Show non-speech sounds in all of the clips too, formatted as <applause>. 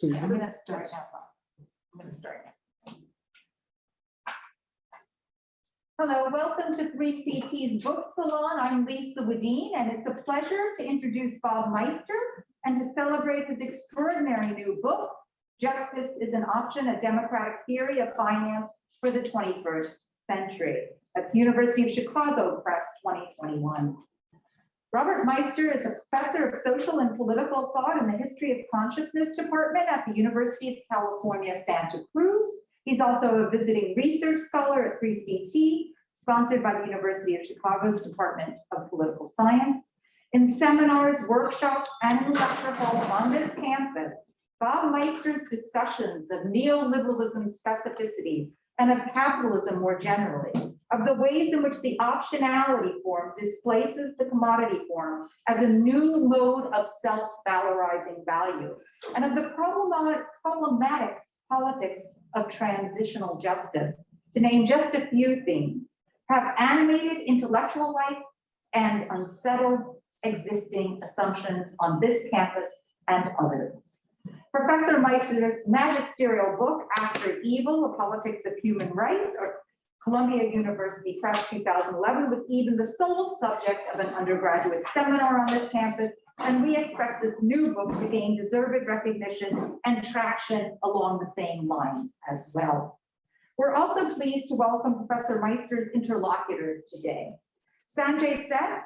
I'm gonna start now. I'm gonna start now. Hello, welcome to Three CT's Book Salon. I'm Lisa Wedeen, and it's a pleasure to introduce Bob Meister and to celebrate his extraordinary new book, Justice is an Option, a Democratic Theory of Finance for the 21st Century. That's University of Chicago Press 2021. Robert Meister is a professor of social and political thought in the History of Consciousness Department at the University of California, Santa Cruz. He's also a visiting research scholar at 3CT, sponsored by the University of Chicago's Department of Political Science. In seminars, workshops, and lecture hall on this campus, Bob Meister's discussions of neoliberalism specificity and of capitalism more generally, of the ways in which the optionality form displaces the commodity form as a new mode of self-valorizing value, and of the problematic, politics of transitional justice, to name just a few things, have animated intellectual life and unsettled existing assumptions on this campus and others. Professor Meister's magisterial book, After Evil, The Politics of Human Rights, or Columbia University Press 2011 was even the sole subject of an undergraduate seminar on this campus, and we expect this new book to gain deserved recognition and traction along the same lines as well. We're also pleased to welcome Professor Meister's interlocutors today. Sanjay Seth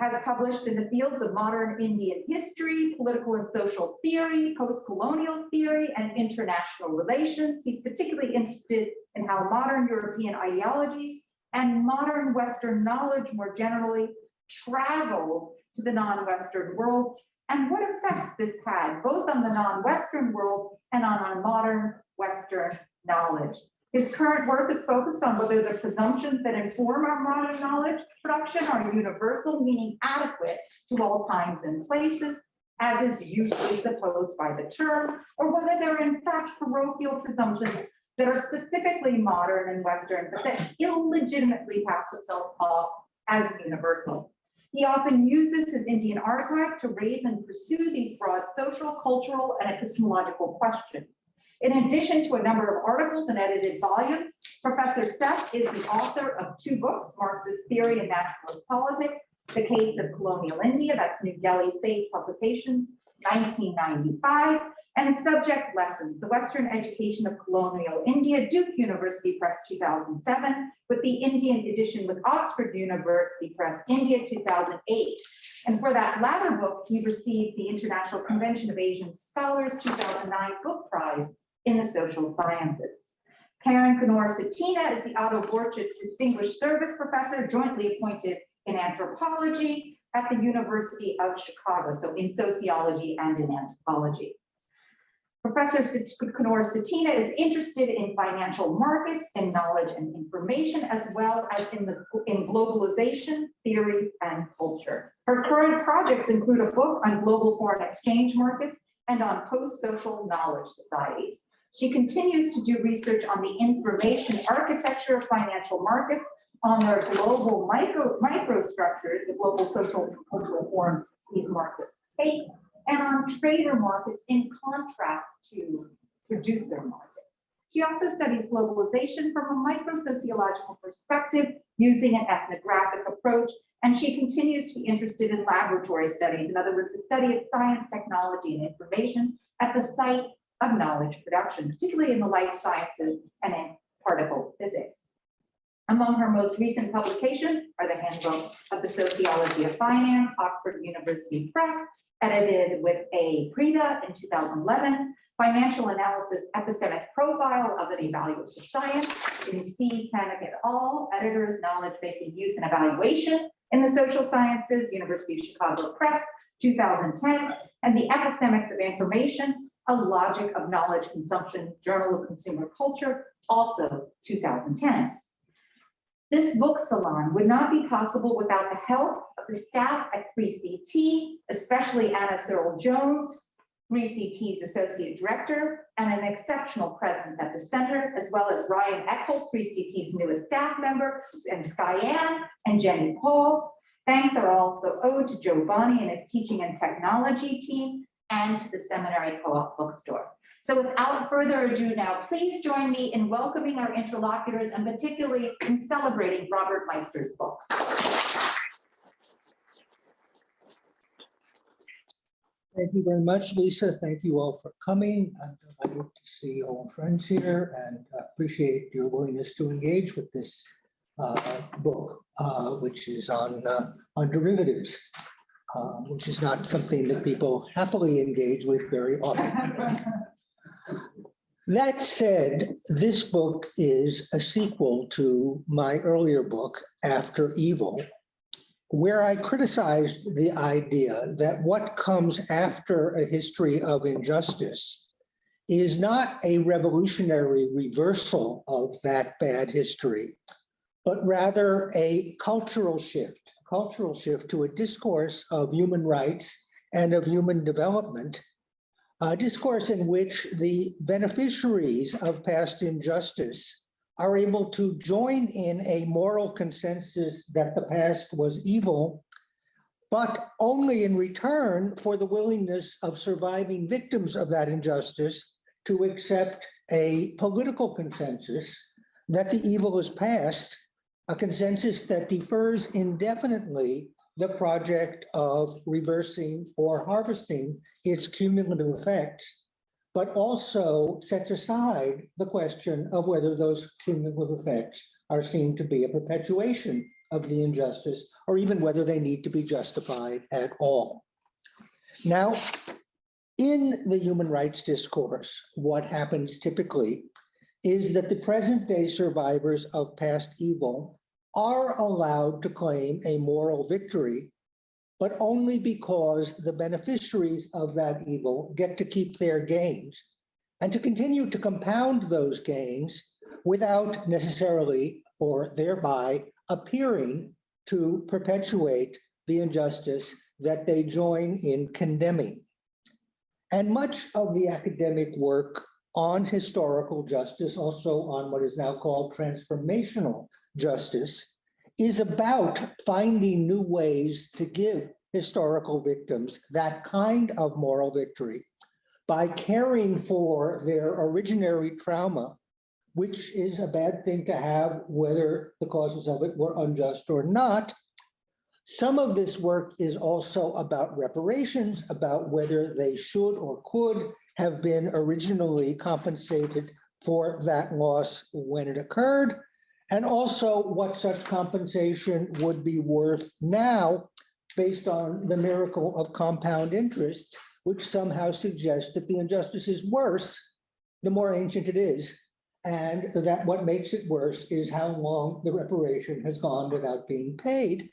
has published in the fields of modern Indian history, political and social theory, post-colonial theory, and international relations. He's particularly interested in how modern European ideologies and modern Western knowledge more generally travel to the non-Western world and what effects this had both on the non-Western world and on our modern Western knowledge. His current work is focused on whether the presumptions that inform our modern knowledge production are universal, meaning adequate to all times and places, as is usually supposed by the term, or whether they're in fact parochial presumptions that are specifically modern and Western, but that illegitimately pass themselves off as universal. He often uses his Indian archive to raise and pursue these broad social, cultural, and epistemological questions. In addition to a number of articles and edited volumes, Professor Seth is the author of two books, Marxist Theory and Nationalist Politics, The Case of Colonial India, that's New Delhi Sage Publications, 1995, and Subject Lessons, The Western Education of Colonial India, Duke University Press 2007, with the Indian edition with Oxford University Press, India 2008. And for that latter book, he received the International Convention of Asian Scholars 2009 Book Prize in the social sciences. Karin Knorr Cetina is the Otto Borchardt Distinguished Service Professor, jointly appointed in anthropology at the University of Chicago, so in sociology and in anthropology. Professor Knorr Cetina is interested in financial markets and knowledge and information, as well as in the in globalization, theory, and culture. Her current projects include a book on global foreign exchange markets and on post-social knowledge societies. She continues to do research on the information architecture of financial markets, on their global micro microstructures, the global social and cultural forms these markets take, and on trader markets in contrast to producer markets. She also studies globalization from a micro-sociological perspective using an ethnographic approach, and she continues to be interested in laboratory studies, in other words, the study of science, technology, and information at the site of knowledge production, particularly in the life sciences and in particle physics. Among her most recent publications are the Handbook of the Sociology of Finance, Oxford University Press, edited with A. Preda in 2011, Financial Analysis Epistemic Profile of an Evaluative Science in C. Camic et al., Editors, Knowledge Making Use and Evaluation in the Social Sciences, University of Chicago Press, 2010, and The Epistemics of Information, A Logic of Knowledge Consumption, Journal of Consumer Culture, also 2010. This book salon would not be possible without the help of the staff at 3CT, especially Anna Searle Jones, 3CT's Associate Director, and an exceptional presence at the center, as well as Ryan Eckel, 3CT's newest staff member, and Skyanne and Jenny Paul. Thanks are also owed to Joe Bonney and his teaching and technology team, and to the Seminary Co-op Bookstore. So without further ado now, please join me in welcoming our interlocutors and particularly in celebrating Robert Meister's book. Thank you very much, Lisa. Thank you all for coming. I'm delighted to see old friends here and appreciate your willingness to engage with this uh, book, uh, which is on, uh, on derivatives, um, which is not something that people happily engage with very often. <laughs> That said, this book is a sequel to my earlier book, After Evil, where I criticized the idea that what comes after a history of injustice is not a revolutionary reversal of that bad history, but rather a cultural shift, cultural shift to a discourse of human rights and of human development, a discourse in which the beneficiaries of past injustice are able to join in a moral consensus that the past was evil, but only in return for the willingness of surviving victims of that injustice to accept a political consensus that the evil is past, a consensus that defers indefinitely the project of reversing or harvesting its cumulative effects but also sets aside the question of whether those cumulative effects are seen to be a perpetuation of the injustice, or even whether they need to be justified at all. Now, in the human rights discourse, what happens typically is that the present day survivors of past evil are allowed to claim a moral victory but only because the beneficiaries of that evil get to keep their gains and to continue to compound those gains without necessarily or thereby appearing to perpetuate the injustice that they join in condemning. And much of the academic work on historical justice, also on what is now called transformational justice, is about finding new ways to give historical victims that kind of moral victory by caring for their originary trauma, which is a bad thing to have, whether the causes of it were unjust or not. Some of this work is also about reparations, about whether they should or could have been originally compensated for that loss when it occurred. And also what such compensation would be worth now based on the miracle of compound interest, which somehow suggests that the injustice is worse the more ancient it is, and that what makes it worse is how long the reparation has gone without being paid.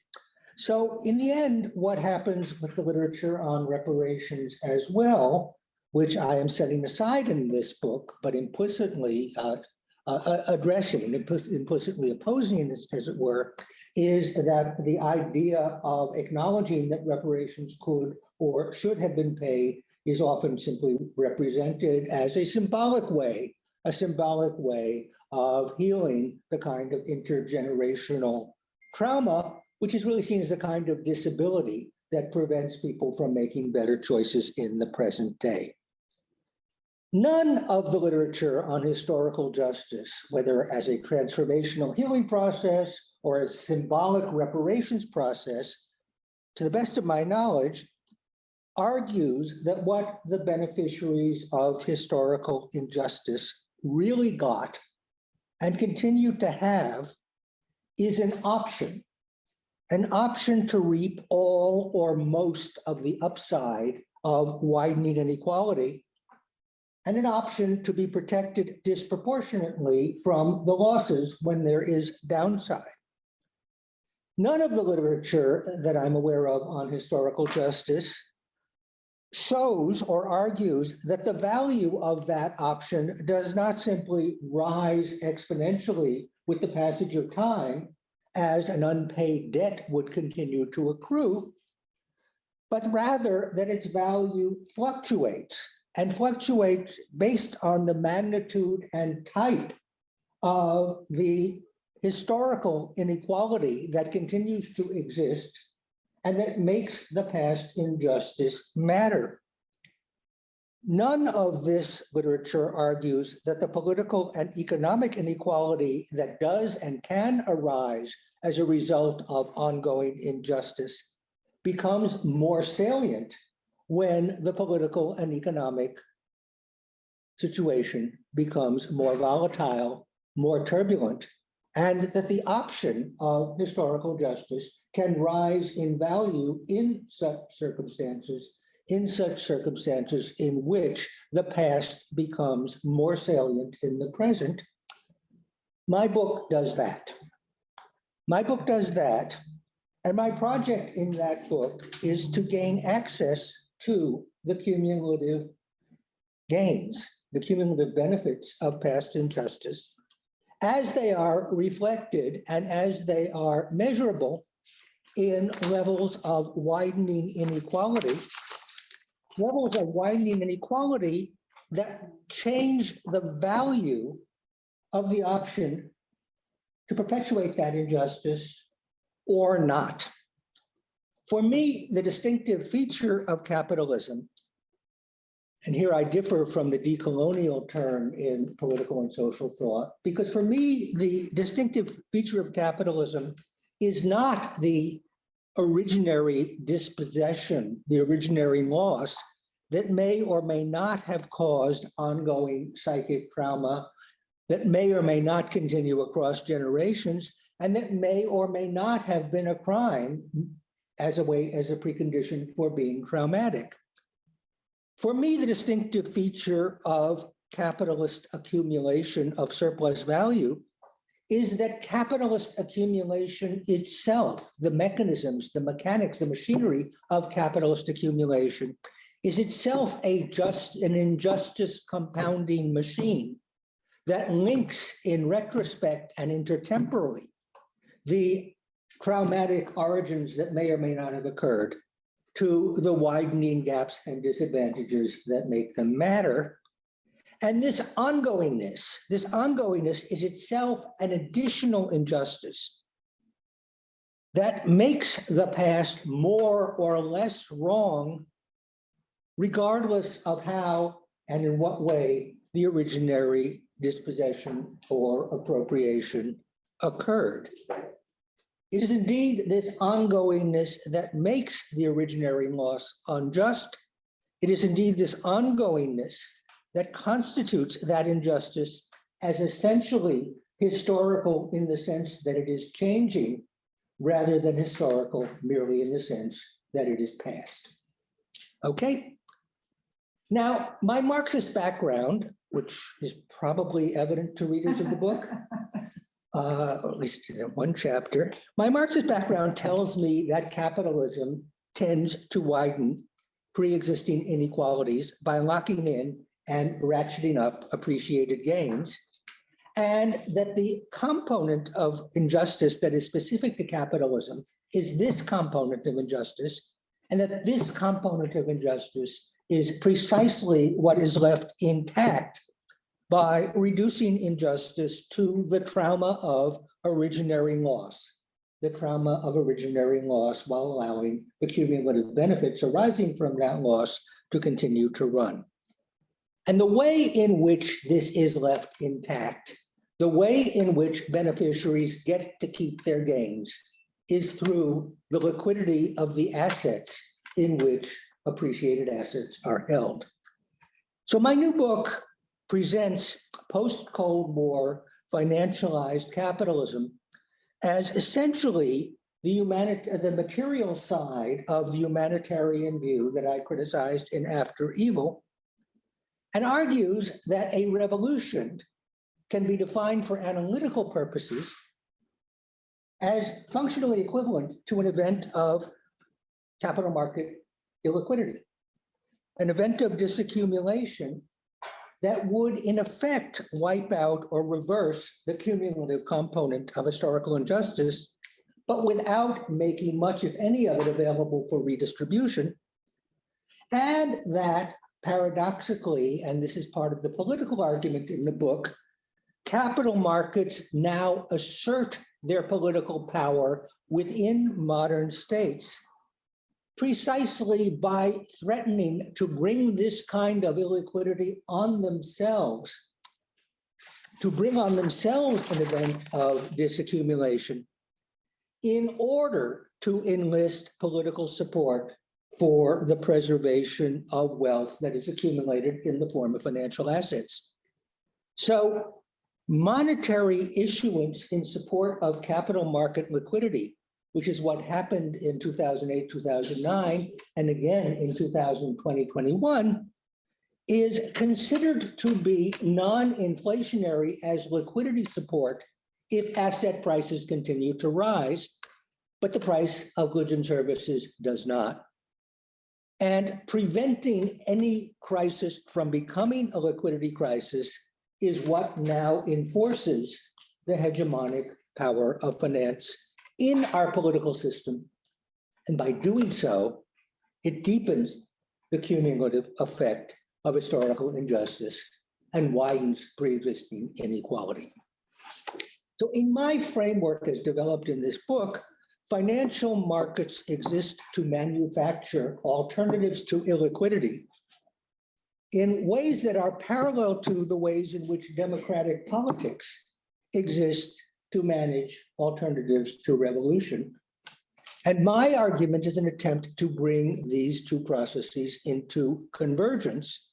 So in the end, what happens with the literature on reparations as well, which I am setting aside in this book, but implicitly uh, uh, addressing, implicitly opposing, as, as, it were, is that the idea of acknowledging that reparations could or should have been paid is often simply represented as a symbolic way, a symbolic way of healing the kind of intergenerational trauma, which is really seen as a kind of disability that prevents people from making better choices in the present day. None of the literature on historical justice, whether as a transformational healing process or as symbolic reparations process, to the best of my knowledge, argues that what the beneficiaries of historical injustice really got and continue to have is an option, an option to reap all or most of the upside of widening inequality and an option to be protected disproportionately from the losses when there is downside. None of the literature that I'm aware of on historical justice shows or argues that the value of that option does not simply rise exponentially with the passage of time as an unpaid debt would continue to accrue, but rather that its value fluctuates and fluctuates based on the magnitude and type of the historical inequality that continues to exist and that makes the past injustice matter. None of this literature argues that the political and economic inequality that does and can arise as a result of ongoing injustice becomes more salient when the political and economic situation becomes more volatile, more turbulent, and that the option of historical justice can rise in value in such circumstances, in such circumstances in which the past becomes more salient in the present. My book does that. My book does that. And my project in that book is to gain access to the cumulative gains, the cumulative benefits of past injustice as they are reflected and as they are measurable in levels of widening inequality, levels of widening inequality that change the value of the option to perpetuate that injustice or not. For me, the distinctive feature of capitalism, and here I differ from the decolonial term in political and social thought, because for me, the distinctive feature of capitalism is not the originary dispossession, the originary loss that may or may not have caused ongoing psychic trauma, that may or may not continue across generations, and that may or may not have been a crime as a way, as a precondition for being traumatic. For me, the distinctive feature of capitalist accumulation of surplus value is that capitalist accumulation itself, the mechanisms, the mechanics, the machinery of capitalist accumulation is itself a just an injustice compounding machine that links in retrospect and intertemporally the traumatic origins that may or may not have occurred to the widening gaps and disadvantages that make them matter. And this ongoingness, this ongoingness is itself an additional injustice that makes the past more or less wrong, regardless of how and in what way the originary dispossession or appropriation occurred. It is indeed this ongoingness that makes the originary loss unjust. It is indeed this ongoingness that constitutes that injustice as essentially historical in the sense that it is changing rather than historical merely in the sense that it is past. Okay. Now, my Marxist background, which is probably evident to readers of the book, <laughs> uh, at least in one chapter. My Marxist background tells me that capitalism tends to widen pre-existing inequalities by locking in and ratcheting up appreciated gains. And that the component of injustice that is specific to capitalism is this component of injustice, and that this component of injustice is precisely what is left intact by reducing injustice to the trauma of originary loss, the trauma of originary loss while allowing the cumulative benefits arising from that loss to continue to run. And the way in which this is left intact, the way in which beneficiaries get to keep their gains is through the liquidity of the assets in which appreciated assets are held. So my new book presents post-Cold War financialized capitalism as essentially the the material side of the humanitarian view that I criticized in After Evil, and argues that a revolution can be defined for analytical purposes as functionally equivalent to an event of capital market illiquidity, an event of disaccumulation that would in effect wipe out or reverse the cumulative component of historical injustice, but without making much, if any of it available for redistribution. And that paradoxically, and this is part of the political argument in the book, capital markets now assert their political power within modern states precisely by threatening to bring this kind of illiquidity on themselves, to bring on themselves an event of disaccumulation in order to enlist political support for the preservation of wealth that is accumulated in the form of financial assets. So monetary issuance in support of capital market liquidity, which is what happened in 2008, 2009, and again in 2020, 21, is considered to be non-inflationary as liquidity support if asset prices continue to rise, but the price of goods and services does not. And preventing any crisis from becoming a liquidity crisis is what now enforces the hegemonic power of finance in our political system. And by doing so, it deepens the cumulative effect of historical injustice and widens pre-existing inequality. So in my framework as developed in this book, financial markets exist to manufacture alternatives to illiquidity in ways that are parallel to the ways in which democratic politics exist to manage alternatives to revolution. And my argument is an attempt to bring these two processes into convergence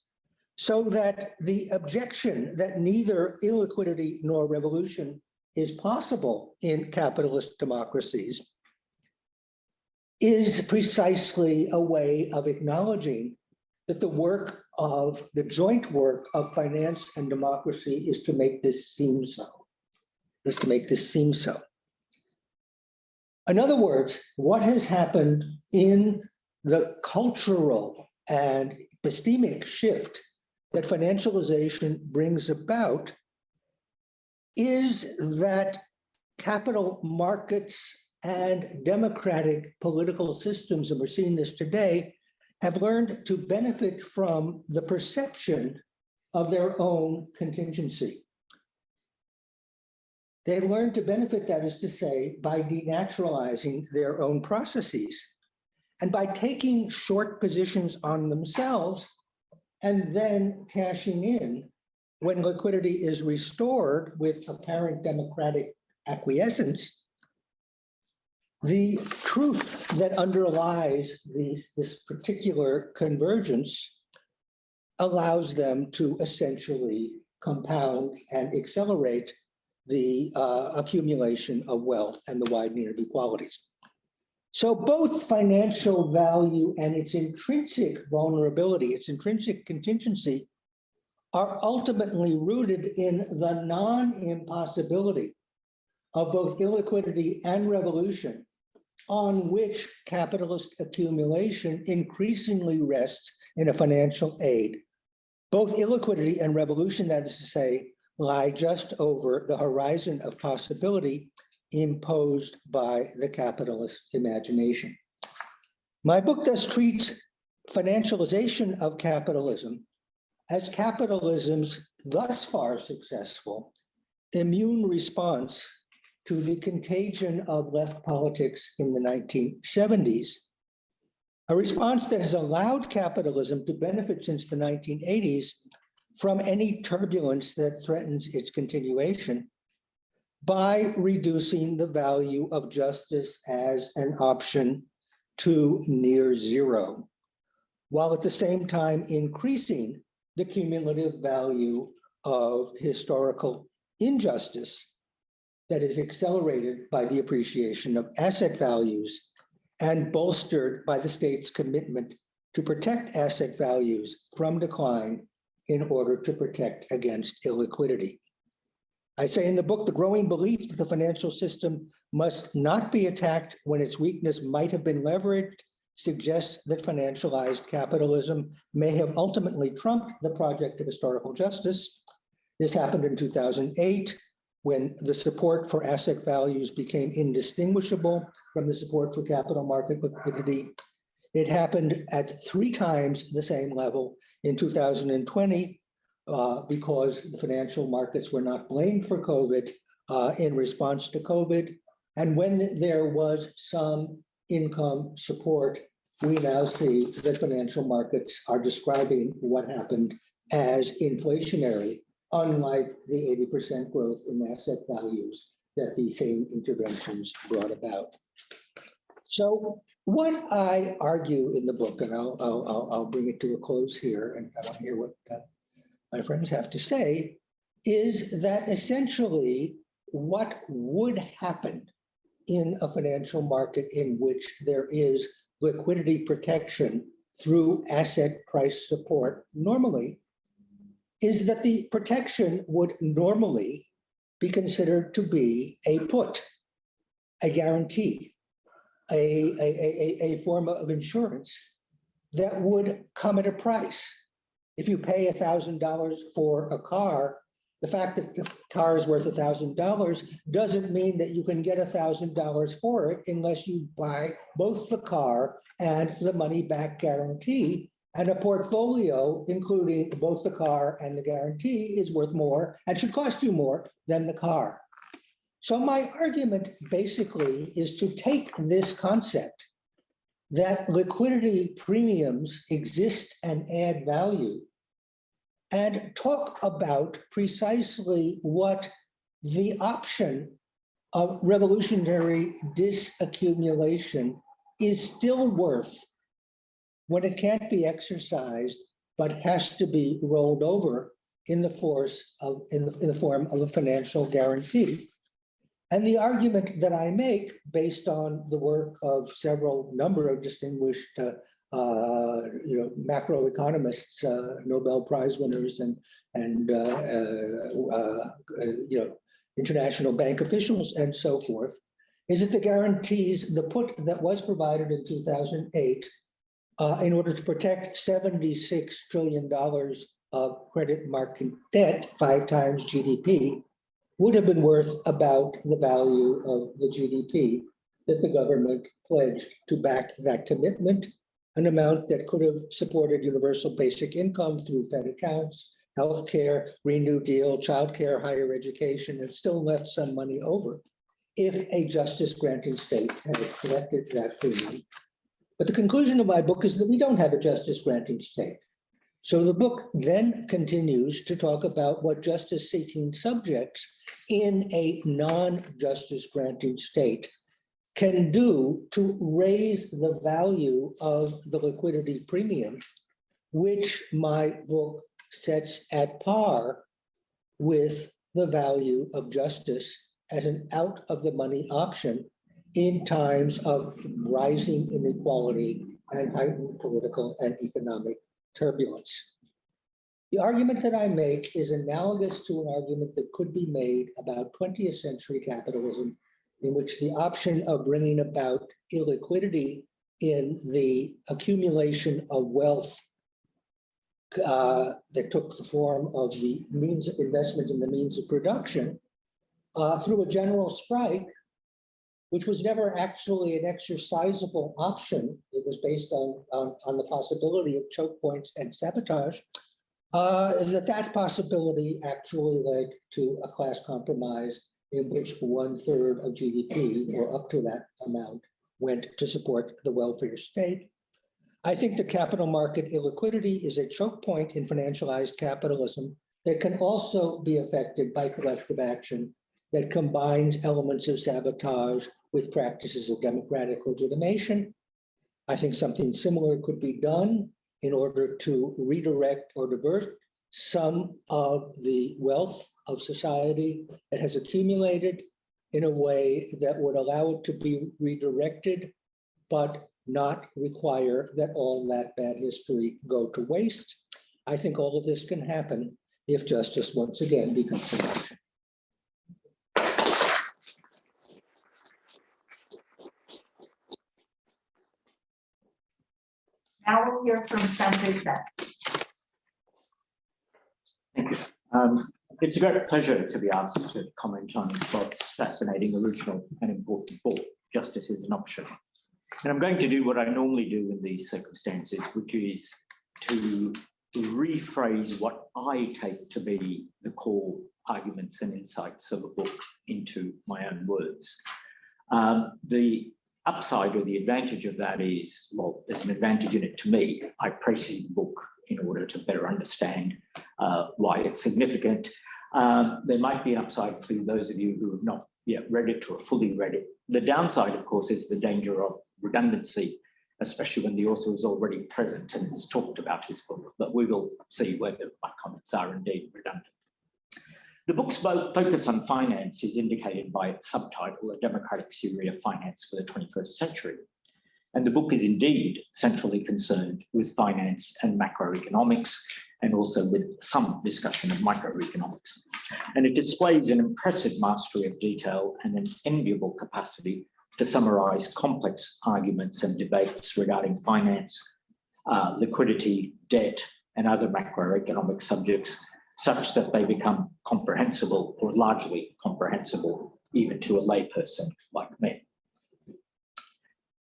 so that the objection that neither illiquidity nor revolution is possible in capitalist democracies is precisely a way of acknowledging that the work of the joint work of finance and democracy is to make this seem so, is to make this seem so. In other words, what has happened in the cultural and epistemic shift that financialization brings about is that capital markets and democratic political systems, and we're seeing this today, have learned to benefit from the perception of their own contingency. They've learned to benefit, that is to say, by denaturalizing their own processes and by taking short positions on themselves and then cashing in when liquidity is restored with apparent democratic acquiescence. The truth that underlies these, this particular convergence allows them to essentially compound and accelerate the uh, accumulation of wealth and the widening of inequalities. So both financial value and its intrinsic vulnerability, its intrinsic contingency, are ultimately rooted in the non-impossibility of both illiquidity and revolution on which capitalist accumulation increasingly rests in a financial aid. Both illiquidity and revolution, that is to say, lie just over the horizon of possibility imposed by the capitalist imagination. My book thus treats financialization of capitalism as capitalism's thus far successful immune response to the contagion of left politics in the 1970s, a response that has allowed capitalism to benefit since the 1980s from any turbulence that threatens its continuation by reducing the value of justice as an option to near zero, while at the same time increasing the cumulative value of historical injustice that is accelerated by the appreciation of asset values and bolstered by the state's commitment to protect asset values from decline in order to protect against illiquidity. I say in the book, the growing belief that the financial system must not be attacked when its weakness might have been leveraged suggests that financialized capitalism may have ultimately trumped the project of historical justice. This happened in 2008 when the support for asset values became indistinguishable from the support for capital market liquidity. It happened at three times the same level in 2020 uh, because the financial markets were not blamed for COVID uh, in response to COVID. And when there was some income support we now see that financial markets are describing what happened as inflationary, unlike the eighty percent growth in asset values that these same interventions brought about. So what I argue in the book, and I'll, I'll, I'll, bring it to a close here, and I want to hear what uh, my friends have to say, is that essentially what would happen in a financial market in which there is liquidity protection through asset price support normally is that the protection would normally be considered to be a put, a guarantee, a, a, a, a, form of insurance that would come at a price. If you pay a thousand dollars for a car, the fact that the car is worth a thousand dollars doesn't mean that you can get a thousand dollars for it unless you buy both the car and the money back guarantee. And a portfolio, including both the car and the guarantee, is worth more and should cost you more than the car. So my argument basically is to take this concept that liquidity premiums exist and add value and talk about precisely what the option of revolutionary disaccumulation is still worth when it can't be exercised, but has to be rolled over in the force of in the, in the form of a financial guarantee. And the argument that I make based on the work of several number of distinguished uh, uh, you know, macroeconomists, uh, Nobel Prize winners and, and, uh, uh, uh, you know, international bank officials and so forth, is that the guarantees, the put that was provided in 2008 uh, in order to protect $76 trillion of credit market debt, five times GDP, would have been worth about the value of the GDP that the government pledged to back that commitment an amount that could have supported universal basic income through Fed accounts, healthcare, Green New Deal, childcare, higher education, and still left some money over if a justice granting state had collected that premium. But the conclusion of my book is that we don't have a justice granting state. So the book then continues to talk about what justice seeking subjects in a non-justice granting state can do to raise the value of the liquidity premium, which my book sets at par with the value of justice as an out of the money option in times of rising inequality and heightened political and economic turbulence. The argument that I make is analogous to an argument that could be made about 20th century capitalism in which the option of bringing about illiquidity in the accumulation of wealth uh, that took the form of the means of investment in the means of production uh, through a general strike, which was never actually an exercisable option. It was based on, on, on the possibility of choke points and sabotage. Uh, that that possibility actually led to a class compromise in which one third of GDP or up to that amount went to support the welfare state. I think the capital market illiquidity is a choke point in financialized capitalism that can also be affected by collective action that combines elements of sabotage with practices of democratic legitimation. I think something similar could be done in order to redirect or divert some of the wealth of society that has accumulated in a way that would allow it to be redirected, but not require that all that bad history go to waste. I think all of this can happen if justice once again becomes. Now we'll hear from Sanjay Seth. Thank you. Um, it's a great pleasure to be asked to comment on Bob's fascinating, original and important book, Justice is an Option. And I'm going to do what I normally do in these circumstances, which is to rephrase what I take to be the core arguments and insights of a book into my own words. Um, the upside or the advantage of that is, well, there's an advantage in it to me. I precede the book in order to better understand uh, why it's significant. Um, there might be an upside for those of you who have not yet read it or fully read it. The downside, of course, is the danger of redundancy, especially when the author is already present and has talked about his book, but we will see whether my comments are indeed redundant. The book's focus on finance is indicated by its subtitle, A Democratic Theory of Finance for the 21st Century. And the book is indeed centrally concerned with finance and macroeconomics, and also with some discussion of microeconomics. And it displays an impressive mastery of detail and an enviable capacity to summarize complex arguments and debates regarding finance, uh, liquidity, debt, and other macroeconomic subjects such that they become comprehensible or largely comprehensible even to a layperson like me.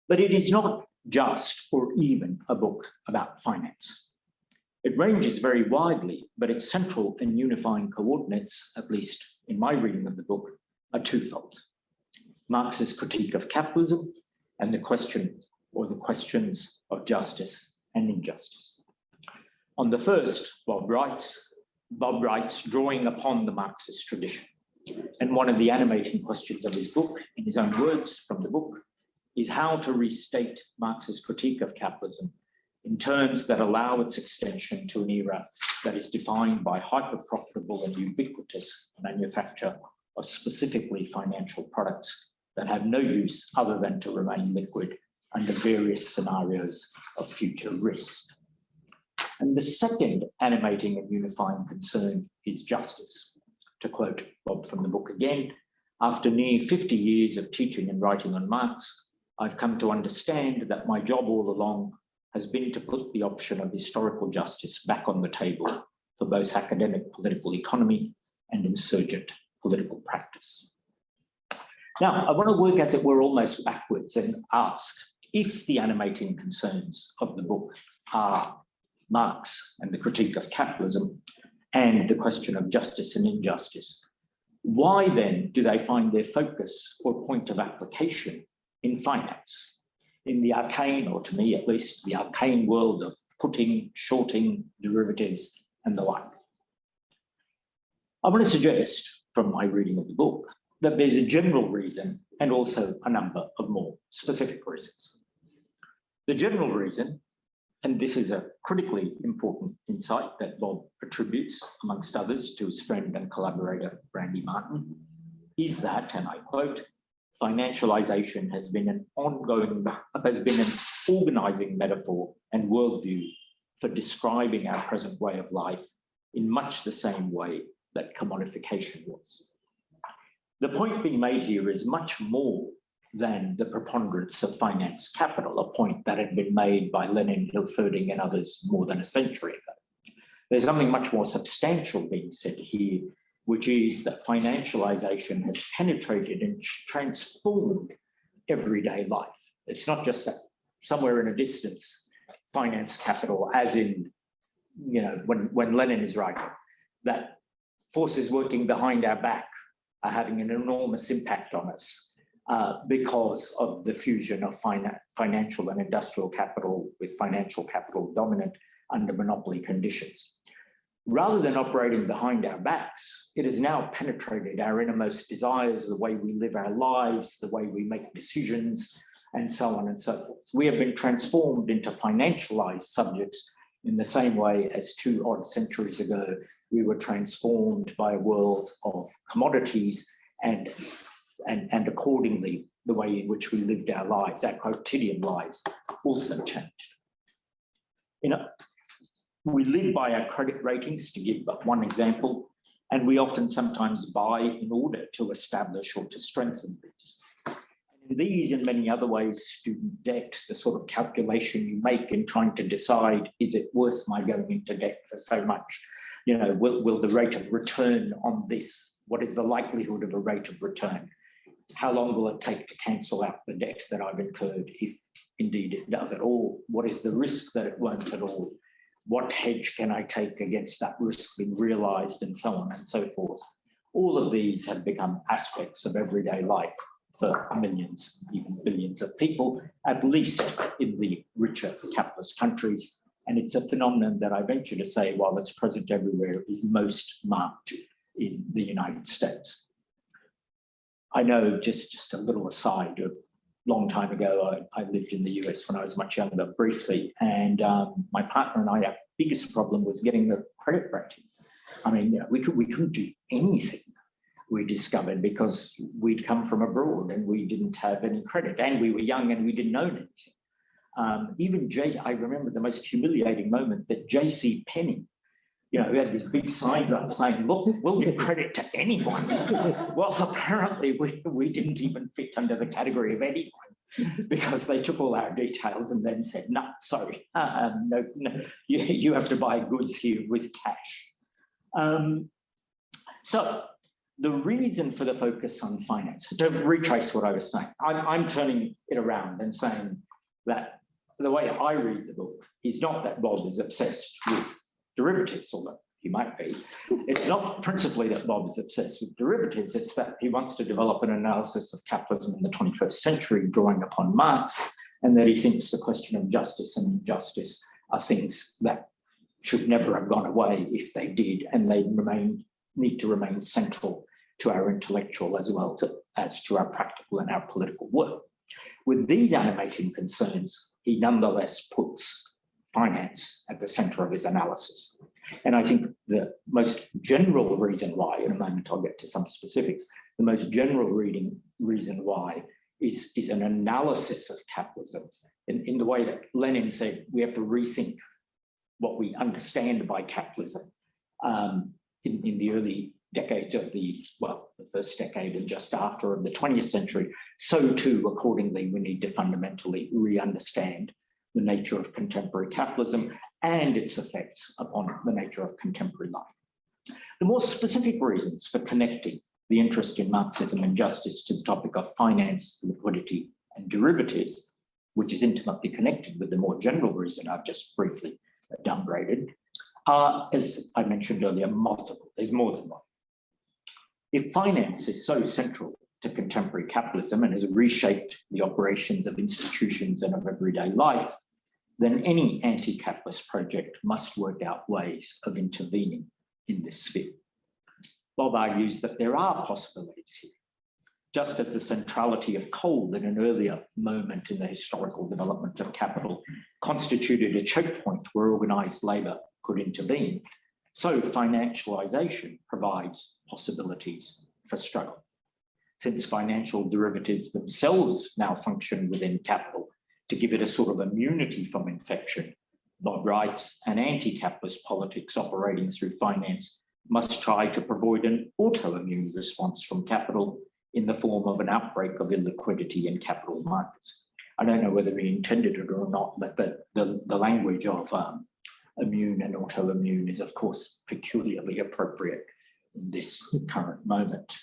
But it is not just or even a book about finance. It ranges very widely, but its central and unifying coordinates, at least in my reading of the book, are twofold. Marx's critique of capitalism and the question or the questions of justice and injustice. On the first, Bob writes, Bob writes, drawing upon the Marxist tradition. And one of the animating questions of his book, in his own words from the book, is how to restate Marx's critique of capitalism in terms that allow its extension to an era that is defined by hyper-profitable and ubiquitous manufacture of specifically financial products that have no use other than to remain liquid under various scenarios of future risk. And the second animating and unifying concern is justice. To quote Bob from the book again, after near 50 years of teaching and writing on Marx, I've come to understand that my job all along has been to put the option of historical justice back on the table for both academic political economy and insurgent political practice. Now, I want to work as it were almost backwards and ask if the animating concerns of the book are Marx and the critique of capitalism and the question of justice and injustice, why then do they find their focus or point of application in finance? In the arcane, or to me at least, the arcane world of putting, shorting, derivatives, and the like. I want to suggest from my reading of the book that there's a general reason and also a number of more specific reasons. The general reason, and this is a critically important insight that Bob attributes, amongst others, to his friend and collaborator, Randy Martin, is that, and I quote, financialization has been an ongoing, has been an organizing metaphor and worldview for describing our present way of life in much the same way that commodification was. The point being made here is much more than the preponderance of finance capital, a point that had been made by Lenin, Hilferding and others more than a century ago. There's something much more substantial being said here, which is that financialization has penetrated and transformed everyday life. It's not just that somewhere in a distance, finance capital, as in, you know, when, when Lenin is writing, that forces working behind our back are having an enormous impact on us uh, because of the fusion of finan financial and industrial capital with financial capital dominant under monopoly conditions. Rather than operating behind our backs, it has now penetrated our innermost desires, the way we live our lives, the way we make decisions, and so on and so forth. We have been transformed into financialized subjects in the same way as two odd centuries ago, we were transformed by a world of commodities and, and, and accordingly, the way in which we lived our lives, our quotidian lives also changed. You know, we live by our credit ratings, to give but one example, and we often sometimes buy in order to establish or to strengthen these. These and many other ways, student debt, the sort of calculation you make in trying to decide, is it worth my going into debt for so much? You know, will, will the rate of return on this, what is the likelihood of a rate of return? How long will it take to cancel out the debt that I've incurred, if indeed it does at all? What is the risk that it won't at all? what hedge can I take against that risk being realized and so on and so forth. All of these have become aspects of everyday life for millions, even billions of people, at least in the richer capitalist countries. And it's a phenomenon that I venture to say, while it's present everywhere, is most marked in the United States. I know just, just a little aside, a long time ago, I, I lived in the US when I was much younger, briefly, and um, my partner and I, our biggest problem was getting the credit rating. I mean, you know, we, could, we couldn't do anything we discovered because we'd come from abroad and we didn't have any credit and we were young and we didn't know anything. Um, even J, I remember the most humiliating moment that J.C. Penney, you know, we had these big signs up saying, look, we'll give credit to anyone. <laughs> well, apparently we, we didn't even fit under the category of anyone because they took all our details and then said, no, sorry, uh, no, no, you, you have to buy goods here with cash. Um, so the reason for the focus on finance, to retrace what I was saying, I'm, I'm turning it around and saying that the way I read the book is not that Bob is obsessed with derivatives, although he might be. It's not principally that Bob is obsessed with derivatives, it's that he wants to develop an analysis of capitalism in the 21st century, drawing upon Marx, and that he thinks the question of justice and injustice are things that should never have gone away if they did, and they remain need to remain central to our intellectual as well to, as to our practical and our political work. With these animating concerns, he nonetheless puts finance at the center of his analysis. And I think the most general reason why, in a moment I'll get to some specifics, the most general reading reason why is, is an analysis of capitalism in, in the way that Lenin said, we have to rethink what we understand by capitalism. Um, in, in the early decades of the, well, the first decade and just after of the 20th century, so too, accordingly, we need to fundamentally re-understand the nature of contemporary capitalism and its effects upon the nature of contemporary life. The more specific reasons for connecting the interest in Marxism and justice to the topic of finance, liquidity, and derivatives, which is intimately connected with the more general reason I've just briefly downgraded, are, as I mentioned earlier, multiple. There's more than one. If finance is so central to contemporary capitalism and has reshaped the operations of institutions and of everyday life, then any anti-capitalist project must work out ways of intervening in this sphere. Bob argues that there are possibilities here, just as the centrality of coal in an earlier moment in the historical development of capital constituted a choke point where organised labour could intervene, so financialization provides possibilities for struggle. Since financial derivatives themselves now function within capital to give it a sort of immunity from infection, Bob writes, and anti-capitalist politics operating through finance must try to provide an autoimmune response from capital in the form of an outbreak of illiquidity in capital markets. I don't know whether he intended it or not, but the, the, the language of um, immune and autoimmune is of course peculiarly appropriate in this current moment.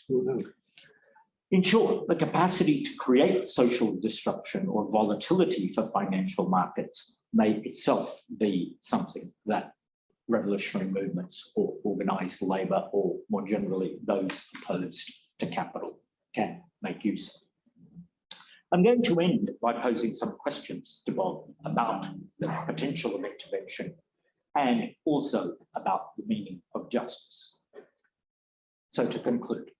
In short, the capacity to create social disruption or volatility for financial markets may itself be something that revolutionary movements or organized labor or more generally those opposed to capital can make use of. I'm going to end by posing some questions to Bob about the potential of intervention and also about the meaning of justice. So to conclude,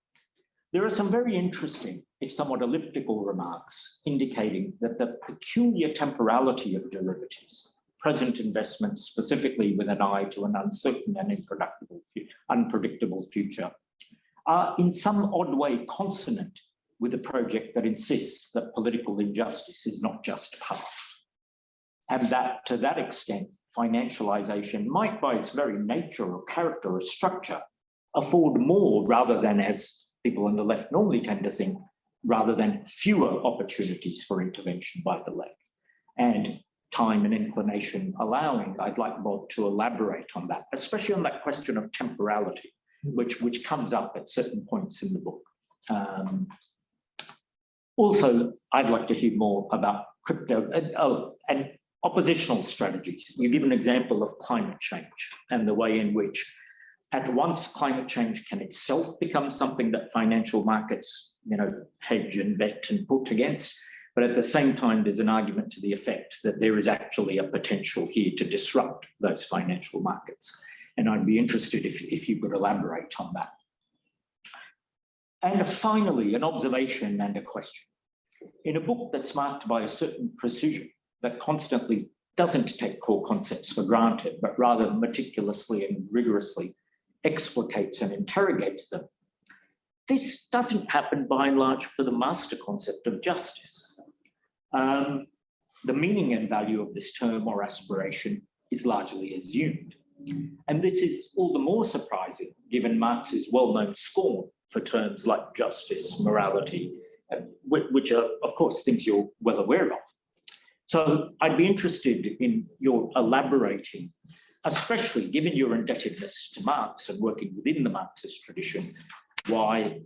there are some very interesting, if somewhat elliptical remarks indicating that the peculiar temporality of derivatives, present investments specifically with an eye to an uncertain and unpredictable, future, are in some odd way consonant with a project that insists that political injustice is not just past. And that to that extent, financialization might by its very nature or character or structure afford more rather than as people on the left normally tend to think, rather than fewer opportunities for intervention by the left. And time and inclination allowing, I'd like Bob to elaborate on that, especially on that question of temporality, which, which comes up at certain points in the book. Um, also, I'd like to hear more about crypto, uh, oh, and oppositional strategies. You give an example of climate change and the way in which at once climate change can itself become something that financial markets, you know, hedge and vet and put against. But at the same time, there's an argument to the effect that there is actually a potential here to disrupt those financial markets. And I'd be interested if, if you could elaborate on that. And finally, an observation and a question. In a book that's marked by a certain precision that constantly doesn't take core concepts for granted, but rather meticulously and rigorously explicates and interrogates them, this doesn't happen by and large for the master concept of justice. Um, the meaning and value of this term or aspiration is largely assumed. And this is all the more surprising given Marx's well-known scorn for terms like justice, morality, which are, of course, things you're well aware of. So I'd be interested in your elaborating, especially given your indebtedness to Marx and working within the Marxist tradition, why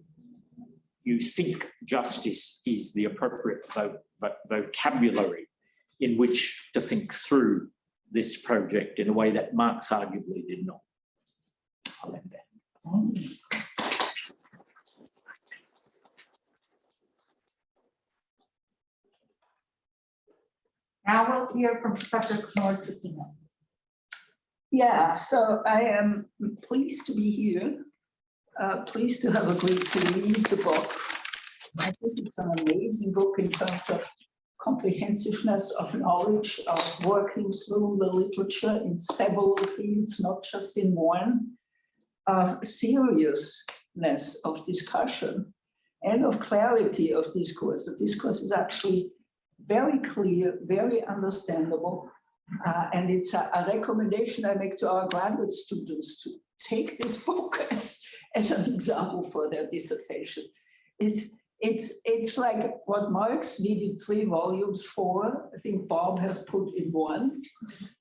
you think justice is the appropriate vo- vo- vocabulary in which to think through this project in a way that Marx arguably did not. I'll end there. Now we'll hear from Professor Knorr Cetina. Yeah, so I am pleased to be here. Uh, pleased to have agreed to read the book. I think it's an amazing book in terms of comprehensiveness of knowledge of working through the literature in several fields, not just in one. Of seriousness of discussion and of clarity of discourse. The discourse is actually very clear, very understandable, uh, and it's a, a recommendation I make to our graduate students to take this <laughs> book as, as an example for their dissertation. It's, it's, it's like what Marx needed three volumes for, I think Bob has put in one.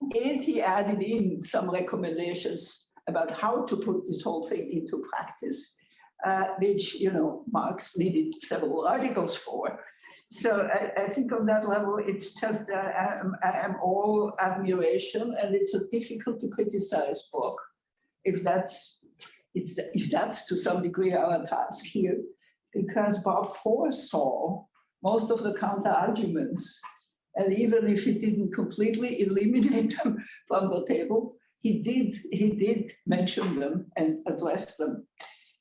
And he added in some recommendations about how to put this whole thing into practice, uh, which, you know, Marx needed several articles for. So I, I think on that level, it's just, uh, I am, I am all admiration and it's a difficult to criticize book. If that's, it's, if that's to some degree our task here, because Bob foresaw most of the counter arguments. And even if he didn't completely eliminate them from the table, he did, he did mention them and address them.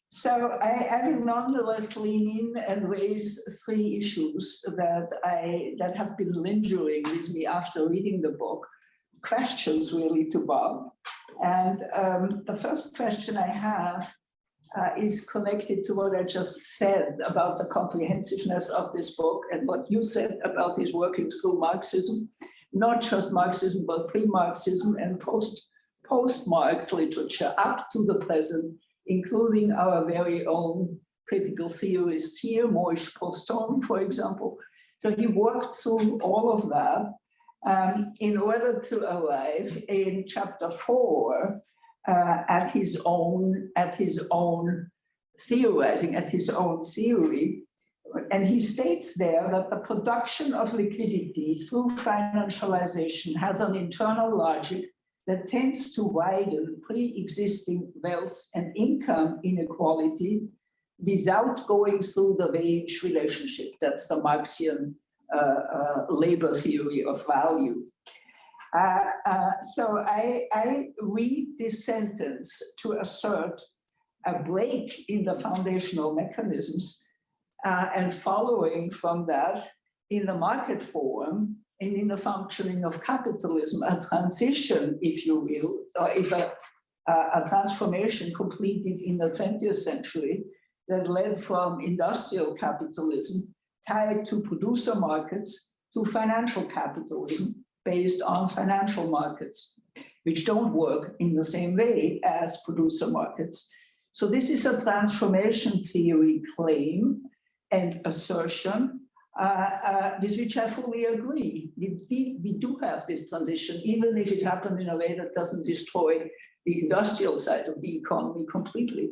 So I, will nonetheless lean in and raise three issues that I that have been lingering with me after reading the book. Questions really to Bob. And um, the first question I have uh, is connected to what I just said about the comprehensiveness of this book and what you said about his working through Marxism, not just Marxism, but pre-Marxism and post post-Marx literature up to the present including our very own critical theorist here, Moishe Postone, for example. So he worked through all of that um, in order to arrive in chapter four uh, at his own at his own theorizing, at his own theory. And he states there that the production of liquidity through financialization has an internal logic that tends to widen pre-existing wealth and income inequality without going through the wage relationship. That's the Marxian uh, uh, labor theory of value. Uh, uh, so I, I read this sentence to assert a break in the foundational mechanisms uh, and following from that in the market form and in the functioning of capitalism, a transition, if you will, or if a, a, transformation completed in the 20th century that led from industrial capitalism tied to producer markets to financial capitalism based on financial markets, which don't work in the same way as producer markets. So this is a transformation theory claim and assertion with which I fully agree. We, we, we, do have this transition, even if it happened in a way that doesn't destroy the industrial side of the economy completely.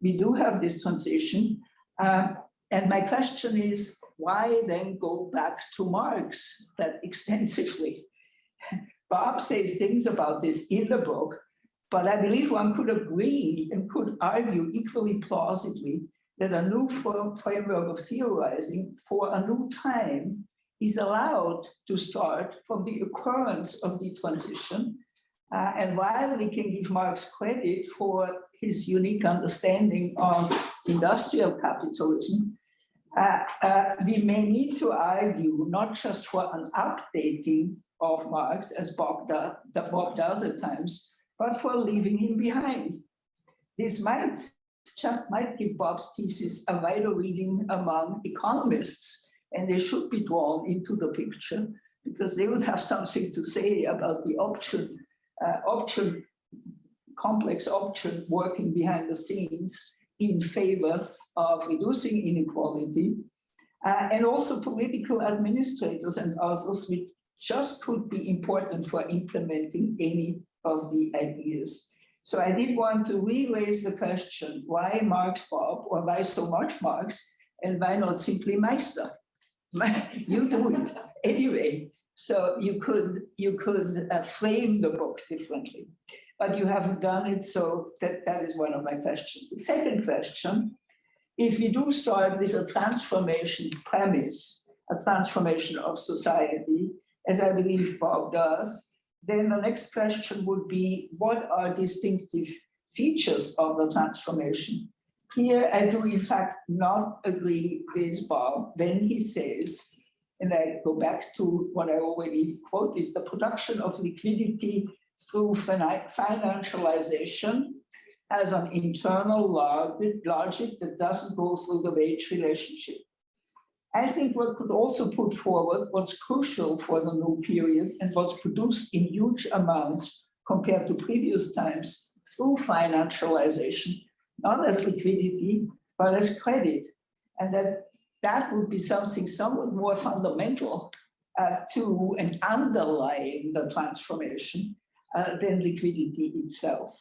We do have this transition. Uh, and my question is, why then go back to Marx that <laughs> extensively? Bob says things about this in the book, But I believe one could agree and could argue equally plausibly that a new framework of theorizing for a new time is allowed to start from the occurrence of the transition. Uh, and while we can give Marx credit for his unique understanding of industrial capitalism, uh, uh, we may need to argue not just for an updating of Marx, as Bob, do, Bob does at times, but for leaving him behind. This might just might give Bob's thesis a wider reading among economists, and they should be drawn into the picture because they would have something to say about the option, uh, option, complex option working behind the scenes in favor of reducing inequality, uh, and also political administrators and others, which just could be important for implementing any of the ideas. So I did want to re-raise the question, why Marx Bob, or why so much Marx, and why not simply Meister? <laughs> you do it anyway. So you could you could uh, frame the book differently, but you haven't done it. So that, that is one of my questions. The second question, if we do start with a transformation premise, a transformation of society, as I believe Bob does, then the next question would be, what are distinctive features of the transformation? Here, I do in fact not agree with Bob when he says, and I go back to what I already quoted, the production of liquidity through financialization as an internal logic that doesn't go through the wage relationship. I think what could also put forward what's crucial for the new period and what's produced in huge amounts compared to previous times through financialization, not as liquidity, but as credit. And that that would be something somewhat more fundamental uh, to and underlying the transformation uh, than liquidity itself.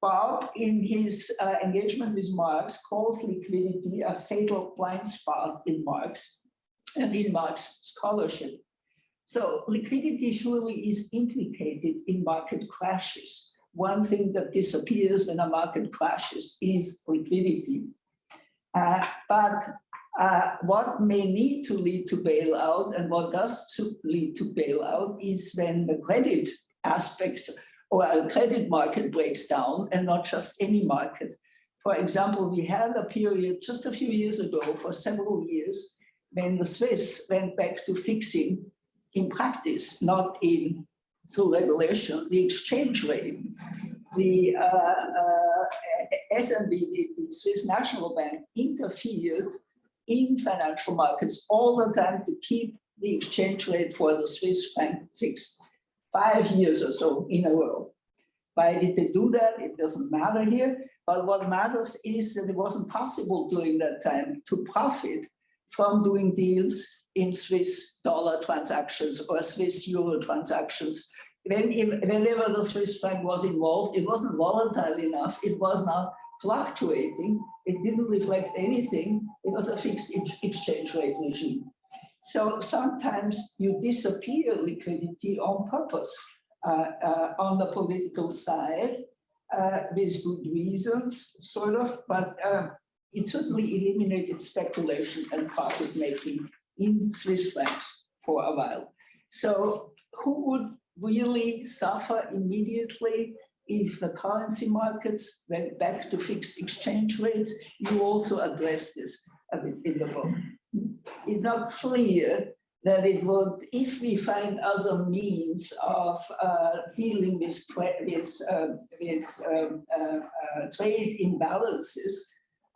Bob, in his uh, engagement with Marx, calls liquidity a fatal blind spot in Marx and in Marx scholarship. So liquidity surely is implicated in market crashes. One thing that disappears when a market crashes is liquidity. Uh, but uh, what may need to lead to bailout and what does to lead to bailout is when the credit aspect or a credit market breaks down and not just any market. For example, we had a period just a few years ago for several years when the Swiss went back to fixing in practice, not in through regulation, the exchange rate. The uh, uh, SNB, the Swiss National Bank, interfered in financial markets all the time to keep the exchange rate for the Swiss franc fixed five years or so in a row. Why did they do that? It doesn't matter here. But what matters is that it wasn't possible during that time to profit from doing deals in Swiss dollar transactions or Swiss euro transactions. When, whenever the Swiss franc was involved, it wasn't volatile enough. It was not fluctuating. It didn't reflect anything. It was a fixed ex- exchange rate regime. So sometimes you disappear liquidity on purpose uh, uh, on the political side uh, with good reasons, sort of, but uh, it certainly eliminated speculation and profit making in Swiss francs for a while. So who would really suffer immediately if the currency markets went back to fixed exchange rates? You also address this a bit in the book it's not clear that it would, if we find other means of uh, dealing with, with, uh, with um, uh, uh, trade imbalances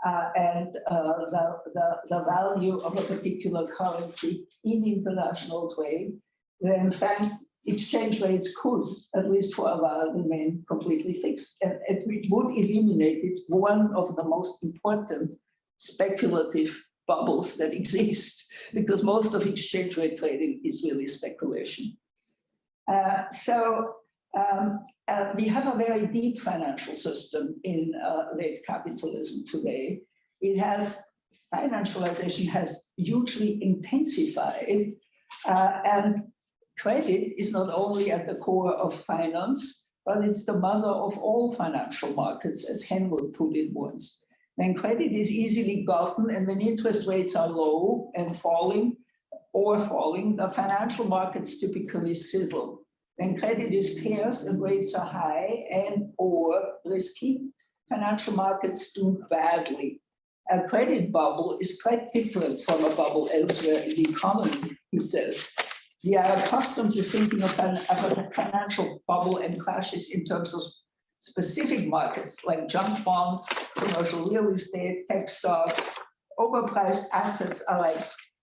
uh, and uh, the, the, the value of a particular currency in international trade, then fact, exchange rates could, at least for a while, remain completely fixed. And it would eliminate one of the most important speculative bubbles that <laughs> exist because most of exchange rate trading is really speculation. Uh, so um, uh, we have a very deep financial system in uh, late capitalism today. It has financialization has hugely intensified uh, and credit is not only at the core of finance, but it's the mother of all financial markets, as Henry put it once. When credit is easily gotten and when interest rates are low and falling or falling, the financial markets typically sizzle. When credit is scarce and rates are high and or risky, financial markets do badly. A credit bubble is quite different from a bubble elsewhere in the economy, he says. We are accustomed to thinking of, an, of a financial bubble and crashes in terms of specific markets like junk bonds, commercial real estate, tech stocks. Overpriced assets are like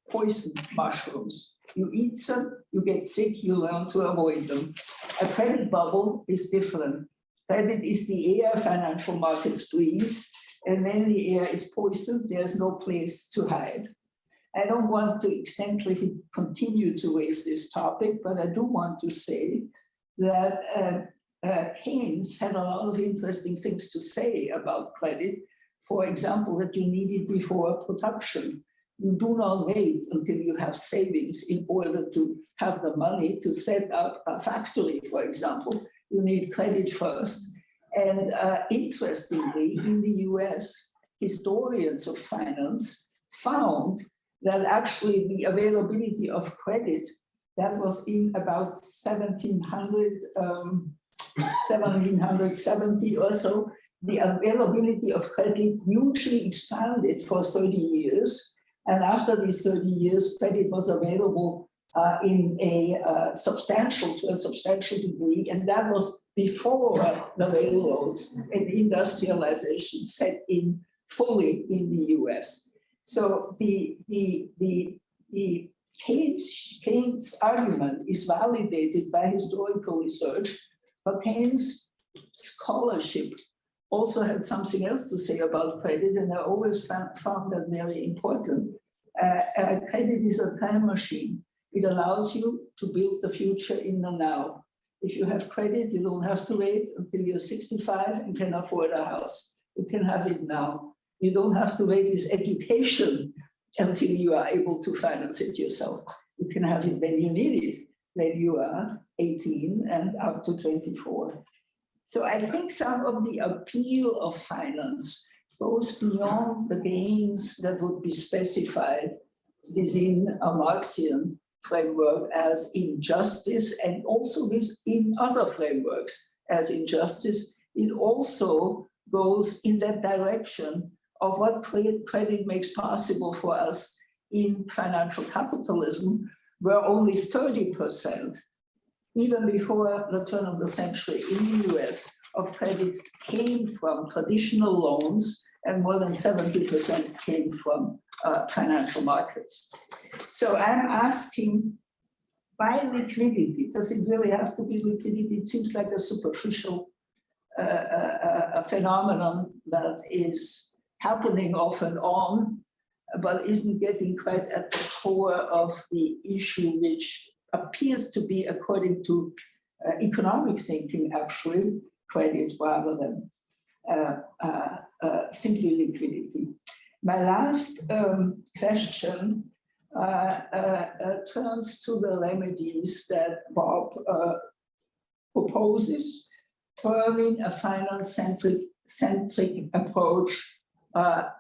poison mushrooms. You eat them, you get sick, you learn to avoid them. A credit bubble is different. Credit is the air financial markets breathe, and when the air is poisoned, there's no place to hide. I don't want to extensively continue to raise this topic, but I do want to say that uh, uh, Keynes had a lot of interesting things to say about credit. For example, that you need it before production. You do not wait until you have savings in order to have the money to set up a factory, for example. You need credit first. And uh, interestingly, in the US, historians of finance found that actually the availability of credit that was in about 1700, um, 1770 or so, the availability of credit hugely expanded for 30 years. And after these 30 years, credit was available uh, in a uh, substantial, to a substantial degree. And that was before the railroads and industrialization set in fully in the US. So the, the, the, the Keynes, Keynes argument is validated by historical research, but Keynes scholarship also had something else to say about credit, and I always found, found that very important. Uh, uh, credit is a time machine. It allows you to build the future in the now. If you have credit, you don't have to wait until you're 65 and can afford a house. You can have it now. You don't have to wait this education until you are able to finance it yourself. You can have it when you need it, when you are 18 and up to 24. So I think some of the appeal of finance goes beyond the gains that would be specified within a Marxian framework as injustice and also within other frameworks as injustice. It also goes in that direction of what credit makes possible for us in financial capitalism, where only 30% even before the turn of the century in the US of credit came from traditional loans and more than 70% came from uh, financial markets. So I'm asking, why liquidity? Does it really have to be liquidity? It seems like a superficial uh, uh, uh phenomenon that is happening off and on, but isn't getting quite at the core of the issue, which appears to be, according to uh, economic thinking, actually credit rather than uh, uh, uh simply liquidity. My last um, question uh, uh, turns to the remedies that Bob proposes, turning a finance-centric centric approach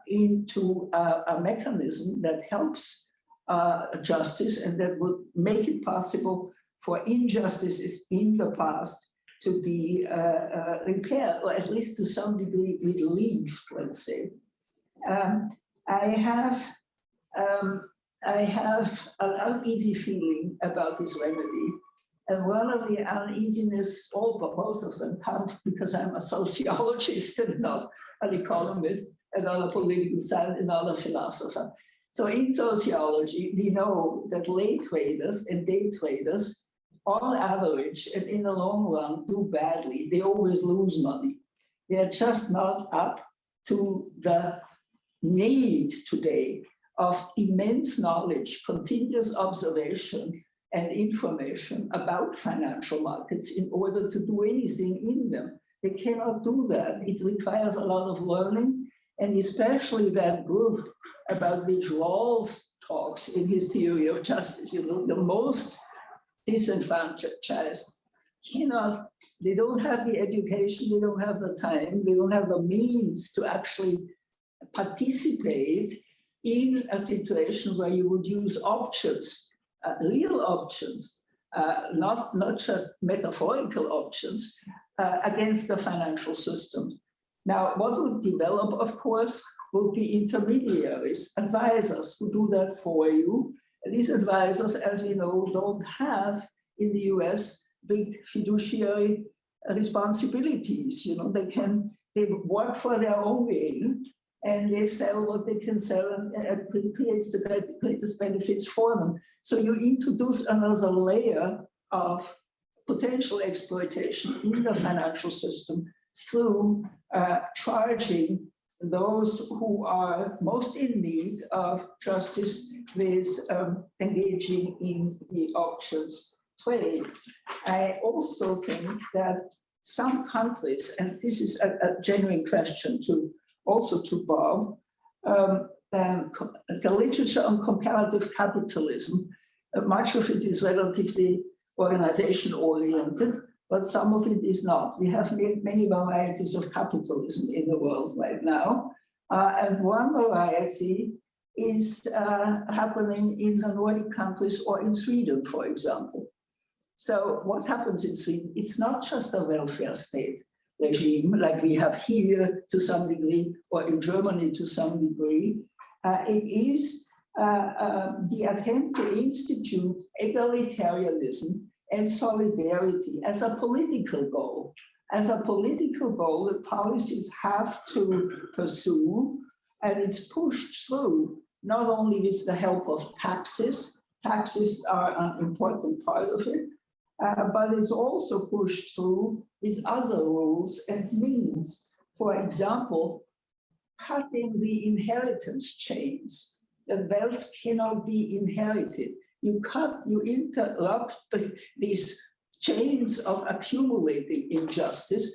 into a, a mechanism that helps uh, justice and that would make it possible for injustices in the past to be uh, uh, repaired, or at least to some degree relieved, let's say. Um, I have um, I have an uneasy feeling about this remedy. And one of the uneasiness, all but most of them come because I'm a sociologist <laughs> and not an economist, and not a political scientist, and not a philosopher. So in sociology, we know that late traders and day traders, on average and in the long run, do badly. They always lose money. They're just not up to the need today of immense knowledge, continuous observation, and information about financial markets in order to do anything in them. They cannot do that. It requires a lot of learning and especially that group about which Rawls talks in his theory of justice, you know, the most disenfranchised cannot, they don't have the education, they don't have the time, they don't have the means to actually participate in a situation where you would use options, uh, real options, uh, not, not just metaphorical options, uh, against the financial system. Now, what would develop, of course, would be intermediaries, advisors who do that for you. And These advisors, as we know, don't have in the US big fiduciary responsibilities. You know, they can, they work for their own gain and they sell what they can sell and and it creates the greatest benefits for them. So you introduce another layer of potential exploitation in the financial system through uh, charging those who are most in need of justice with um, engaging in the options trade. I also think that some countries, and this is a, a genuine question to also to Bob, um, um, the literature on comparative capitalism, uh, much of it is relatively organization oriented, but some of it is not. We have many varieties of capitalism in the world right now. Uh, and one variety is uh, happening in the Nordic countries or in Sweden, for example. So what happens in Sweden? It's not just a welfare state regime like we have here to some degree, or in Germany to some degree. Uh, it is uh, uh, the attempt to institute egalitarianism and solidarity as a political goal. As a political goal that policies have to pursue, and it's pushed through not only with the help of taxes, taxes are an important part of it, uh, but it's also pushed through with other rules and means. For example, cutting the inheritance chains. The wealth cannot be inherited. You cut, you interrupt the- these chains of accumulating injustice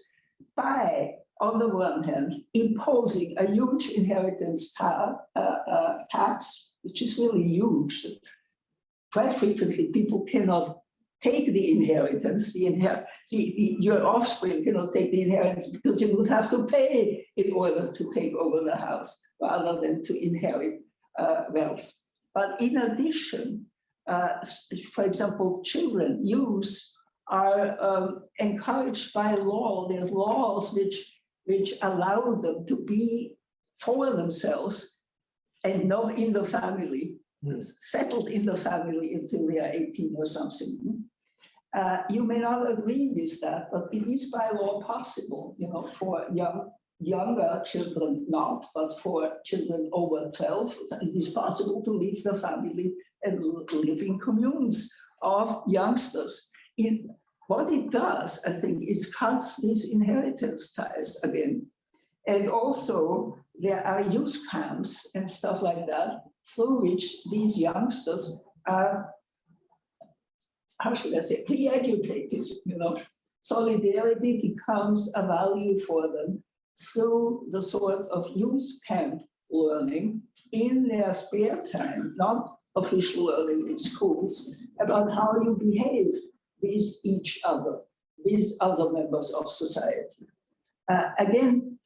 by, on the one hand, imposing a huge inheritance ta- uh, uh, tax, which is really huge. Quite frequently, people cannot take the inheritance, the inher the, the, your offspring cannot take the inheritance because you would have to pay in order to take over the house rather than to inherit uh, wealth. But in addition, uh, for example, children use are um, encouraged by law. There's laws which which allow them to be for themselves and not in the family, Hmm. settled in the family until they are 18 or something. Uh, you may not agree with that, but it is by law possible, you know, for young, younger children not, but for children over 12, it is possible to leave the family and live in communes of youngsters. In what it does, I think, is cuts these inheritance ties again. And also, there are youth camps and stuff like that, through which these youngsters are how should I say, pre-educated, you know. Solidarity becomes a value for them through the sort of youth camp learning in their spare time, not official learning in schools, about how you behave with each other, with other members of society. Uh, again,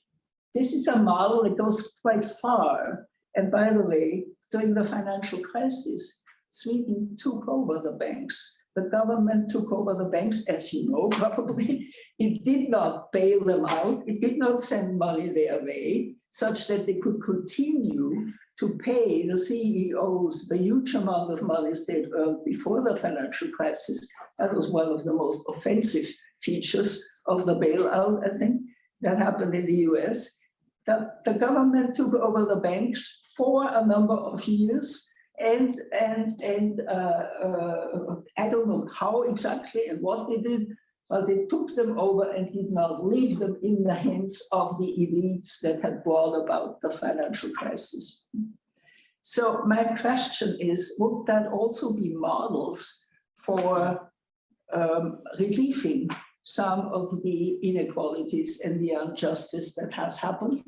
this is a model that goes quite far. And by the way, during the financial crisis, Sweden took over the banks the government took over the banks, as you know, <laughs> probably. It did not bail them out. It did not send money their way such that they could continue to pay the CEOs the huge amount of money they'd earned before the financial crisis. That was one of the most offensive features of the bailout, I think, that happened in the US. The, the government took over the banks for a number of years and and and uh, uh, I don't know how exactly and what they did, but they took them over and did not leave them in the hands of the elites that had brought about the financial crisis. So my question is, would that also be models for um, relieving some of the inequalities and the injustice that has happened?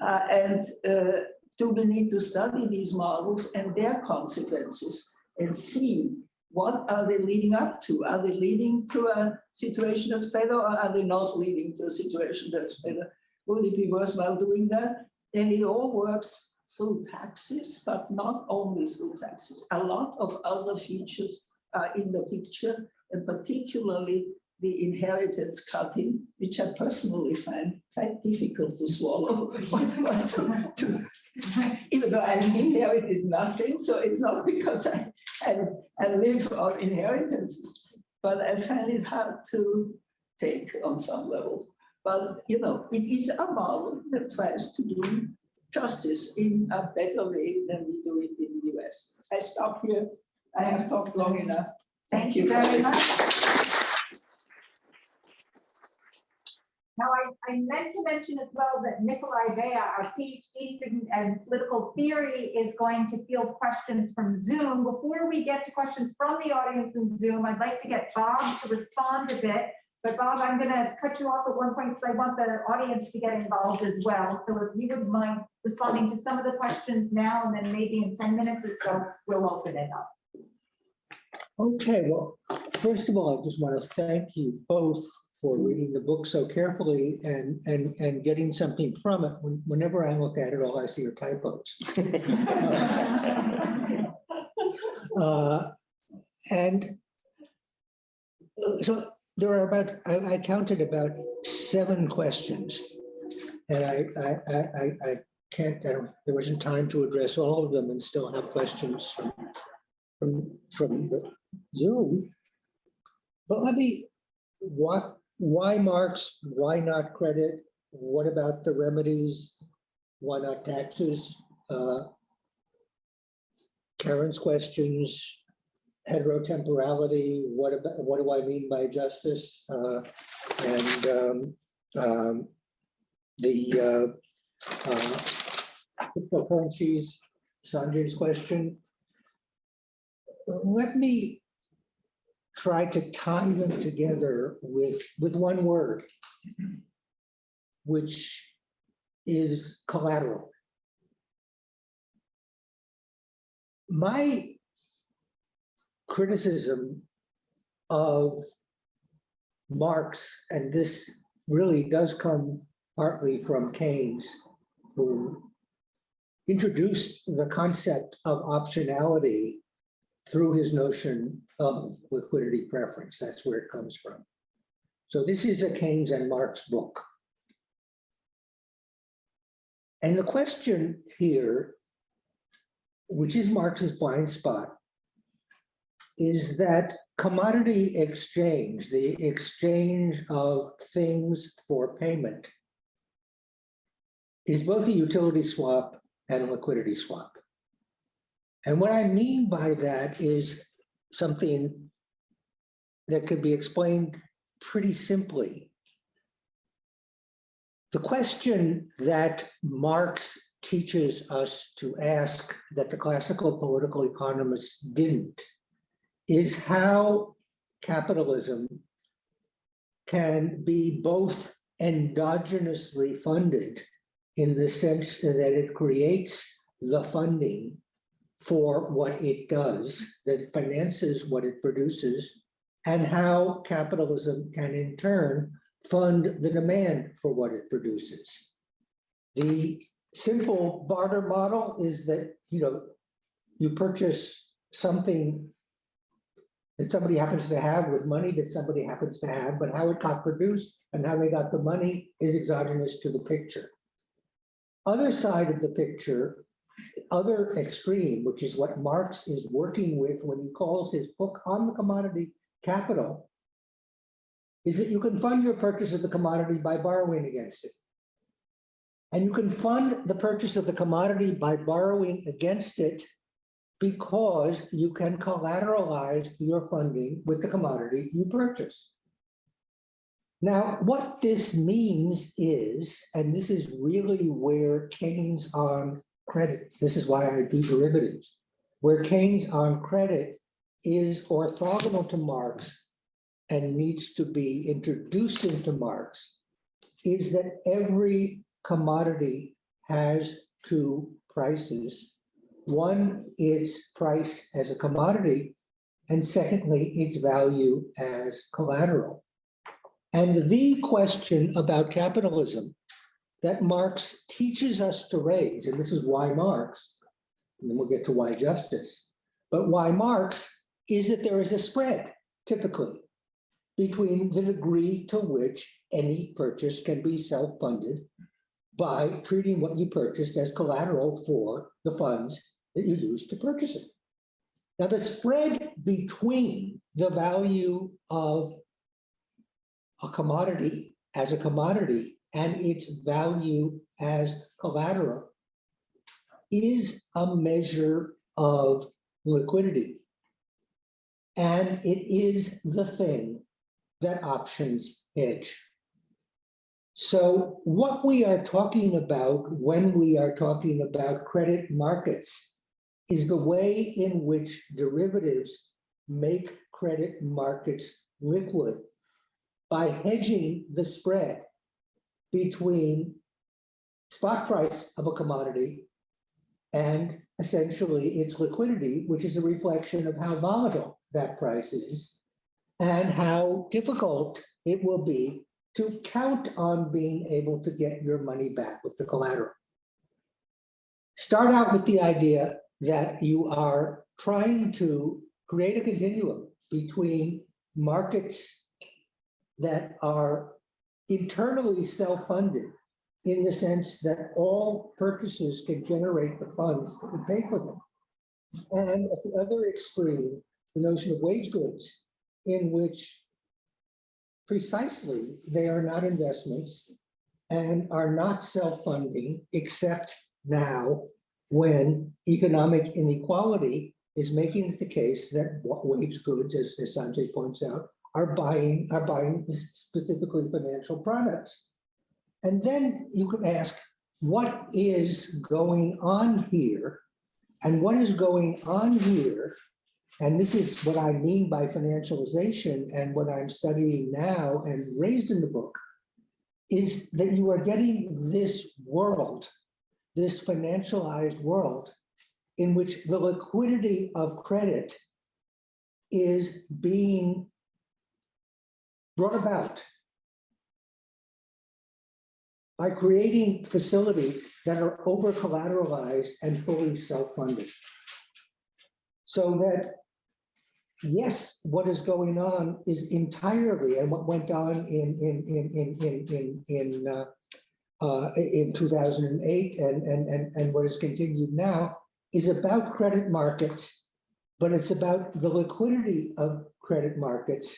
Uh, and uh, do we need to study these models and their consequences and see what are they leading up to? Are they leading to a situation that's better or are they not leading to a situation that's better? Would it be worthwhile doing that? And it all works through taxes, but not only through taxes. A lot of other features are in the picture, and particularly the inheritance cutting, which I personally find quite difficult to swallow. To- <laughs> to- Even though I inherited nothing, so it's not <laughs> because I, I, I live on inheritances, but I find it hard to take on some level. But, you know, it is a model that tries to do justice in a better way than we do it in the US. I stop here. I have talked long enough. Thank you very much. Now, I, I meant to mention as well that Nikolai Bea, our PhD student in political theory, is going to field questions from Zoom. Before we get to questions from the audience in Zoom, I'd like to get Bob to respond a bit. But Bob, I'm going to cut you off at one point because I want the audience to get involved as well. So if you would mind responding to some of the questions now, and then maybe in 10 minutes or so, we'll open it up. Okay, well, first of all, I just want to thank you both for reading the book so carefully and, and, and getting something from it. When- Whenever I look at it, all I see are typos. <laughs> Uh, And uh, so there are about, I, I counted about seven questions. And I, I, I, I- I can't, I don't, there wasn't time to address all of them and still have questions from, from, from the Zoom. But let me, what, why Marx, why not credit? What about the remedies? Why not taxes? Uh, Karin's questions, heterotemporality, what about, what do I mean by justice? Uh, And um, um, the uh, uh, cryptocurrencies, Sanjay's question. Let me try to tie them together with, with one word, which is collateral. My criticism of Marx, and this really does come partly from Keynes, who introduced the concept of optionality through his notion of liquidity preference. That's where it comes from. So this is a Keynes and Marx book. And the question here, which is Marx's blind spot, is that commodity exchange, the exchange of things for payment, is both a utility swap and a liquidity swap. And what I mean by that is something that could be explained pretty simply. The question that Marx teaches us to ask that the classical political economists didn't is how capitalism can be both endogenously funded in the sense that it creates the funding for what it does, that finances what it produces, and how capitalism can in turn fund the demand for what it produces. The simple barter model is that, you know, you purchase something that somebody happens to have with money that somebody happens to have, but how it got produced and how they got the money is exogenous to the picture. Other side of the picture, other extreme, which is what Marx is working with when he calls his book on the commodity capital, is that you can fund your purchase of the commodity by borrowing against it. And you can fund the purchase of the commodity by borrowing against it because you can collateralize your funding with the commodity you purchase. Now, what this means is, and this is really where Keynes on credit, this is why I do derivatives, where Keynes on credit is orthogonal to Marx and needs to be introduced into Marx, is that every commodity has two prices. One is price as a commodity, and secondly, its value as collateral. And the question about capitalism that Marx teaches us to raise, and this is why Marx, and then we'll get to why justice, but why Marx is that there is a spread typically between the degree to which any purchase can be self-funded by treating what you purchased as collateral for the funds that you use to purchase it. Now, the spread between the value of a commodity as a commodity and its value as collateral is a measure of liquidity. And it is the thing that options hedge. So what we are talking about when we are talking about credit markets is the way in which derivatives make credit markets liquid by hedging the spread between spot price of a commodity and essentially its liquidity, which is a reflection of how volatile that price is and how difficult it will be to count on being able to get your money back with the collateral. Start out with the idea that you are trying to create a continuum between markets that are internally self-funded in the sense that all purchases can generate the funds that would pay for them. And at the other extreme, the notion of wage goods in which precisely they are not investments and are not self-funding except now when economic inequality is making it the case that wage goods, as, as Sanjay points out, are buying, are buying specifically financial products. And then you can ask, what is going on here? And what is going on here? And this is what I mean by financialization and what I'm studying now and raised in the book, is that you are getting this world, this financialized world, in which the liquidity of credit is being brought about by creating facilities that are over collateralized and fully self-funded. So that, yes, what is going on is entirely, and what went on in, in, in, in, in, in, in, uh, uh, in 2008 and, and, and, and what is continued now is about credit markets, but it's about the liquidity of credit markets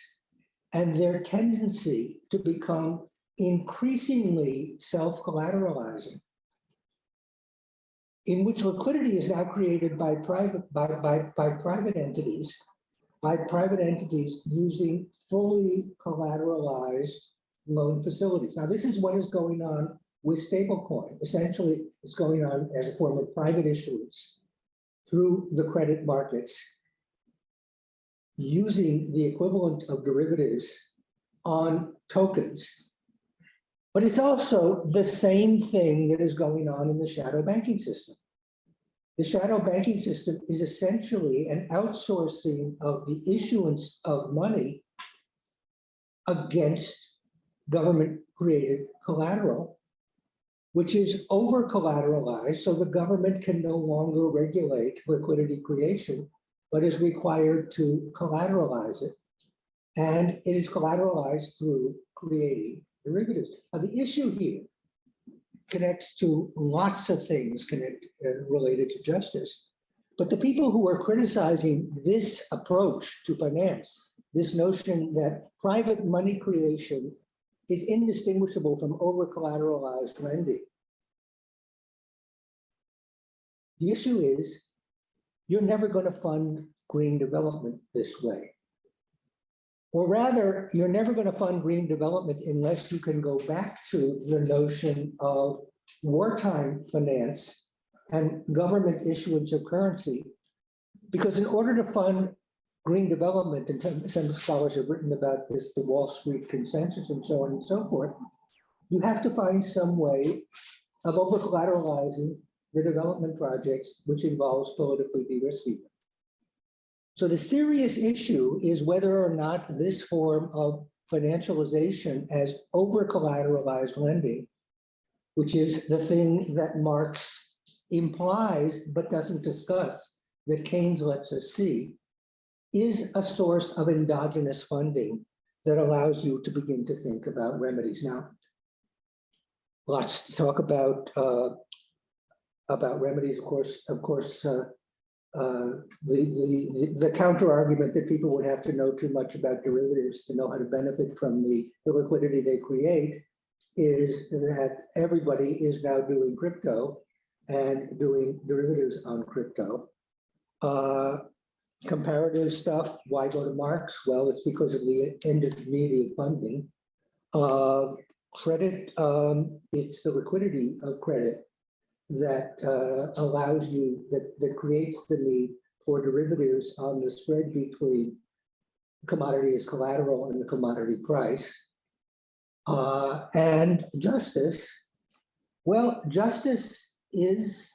and their tendency to become increasingly self-collateralizing, in which liquidity is now created by private by, by, by private entities, by private entities using fully collateralized loan facilities. Now, this is what is going on with stablecoin. Essentially, it's going on as a form of private issuance through the credit markets using the equivalent of derivatives on tokens. But it's also the same thing that is going on in the shadow banking system. The shadow banking system is essentially an outsourcing of the issuance of money against government created collateral, which is over collateralized. So the government can no longer regulate liquidity creation but is required to collateralize it. And it is collateralized through creating derivatives. Now, the issue here connects to lots of things connect, uh, related to justice. But the people who are criticizing this approach to finance, this notion that private money creation is indistinguishable from over-collateralized lending. The issue is you're never going to fund green development this way. Or rather, you're never going to fund green development unless you can go back to the notion of wartime finance and government issuance of currency. Because in order to fund green development, and some, some scholars have written about this, the Wall Street consensus and so on and so forth, you have to find some way of over collateralizing the development projects, which involves politically de-risking. So the serious issue is whether or not this form of financialization as over collateralized lending, which is the thing that Marx implies but doesn't discuss, that Keynes lets us see, is a source of endogenous funding that allows you to begin to think about remedies. Now, lots to talk about uh, about remedies, of course, of course, uh, uh, the, the, the counter argument that people would have to know too much about derivatives to know how to benefit from the, the liquidity they create is that everybody is now doing crypto and doing derivatives on crypto. Uh, comparative stuff, why go to Marx? Well, it's because of the intermediate funding. Uh, credit, um, it's the liquidity of credit that uh, allows you, that, that creates the need for derivatives on the spread between commodity as collateral and the commodity price. Uh, and justice, well, justice is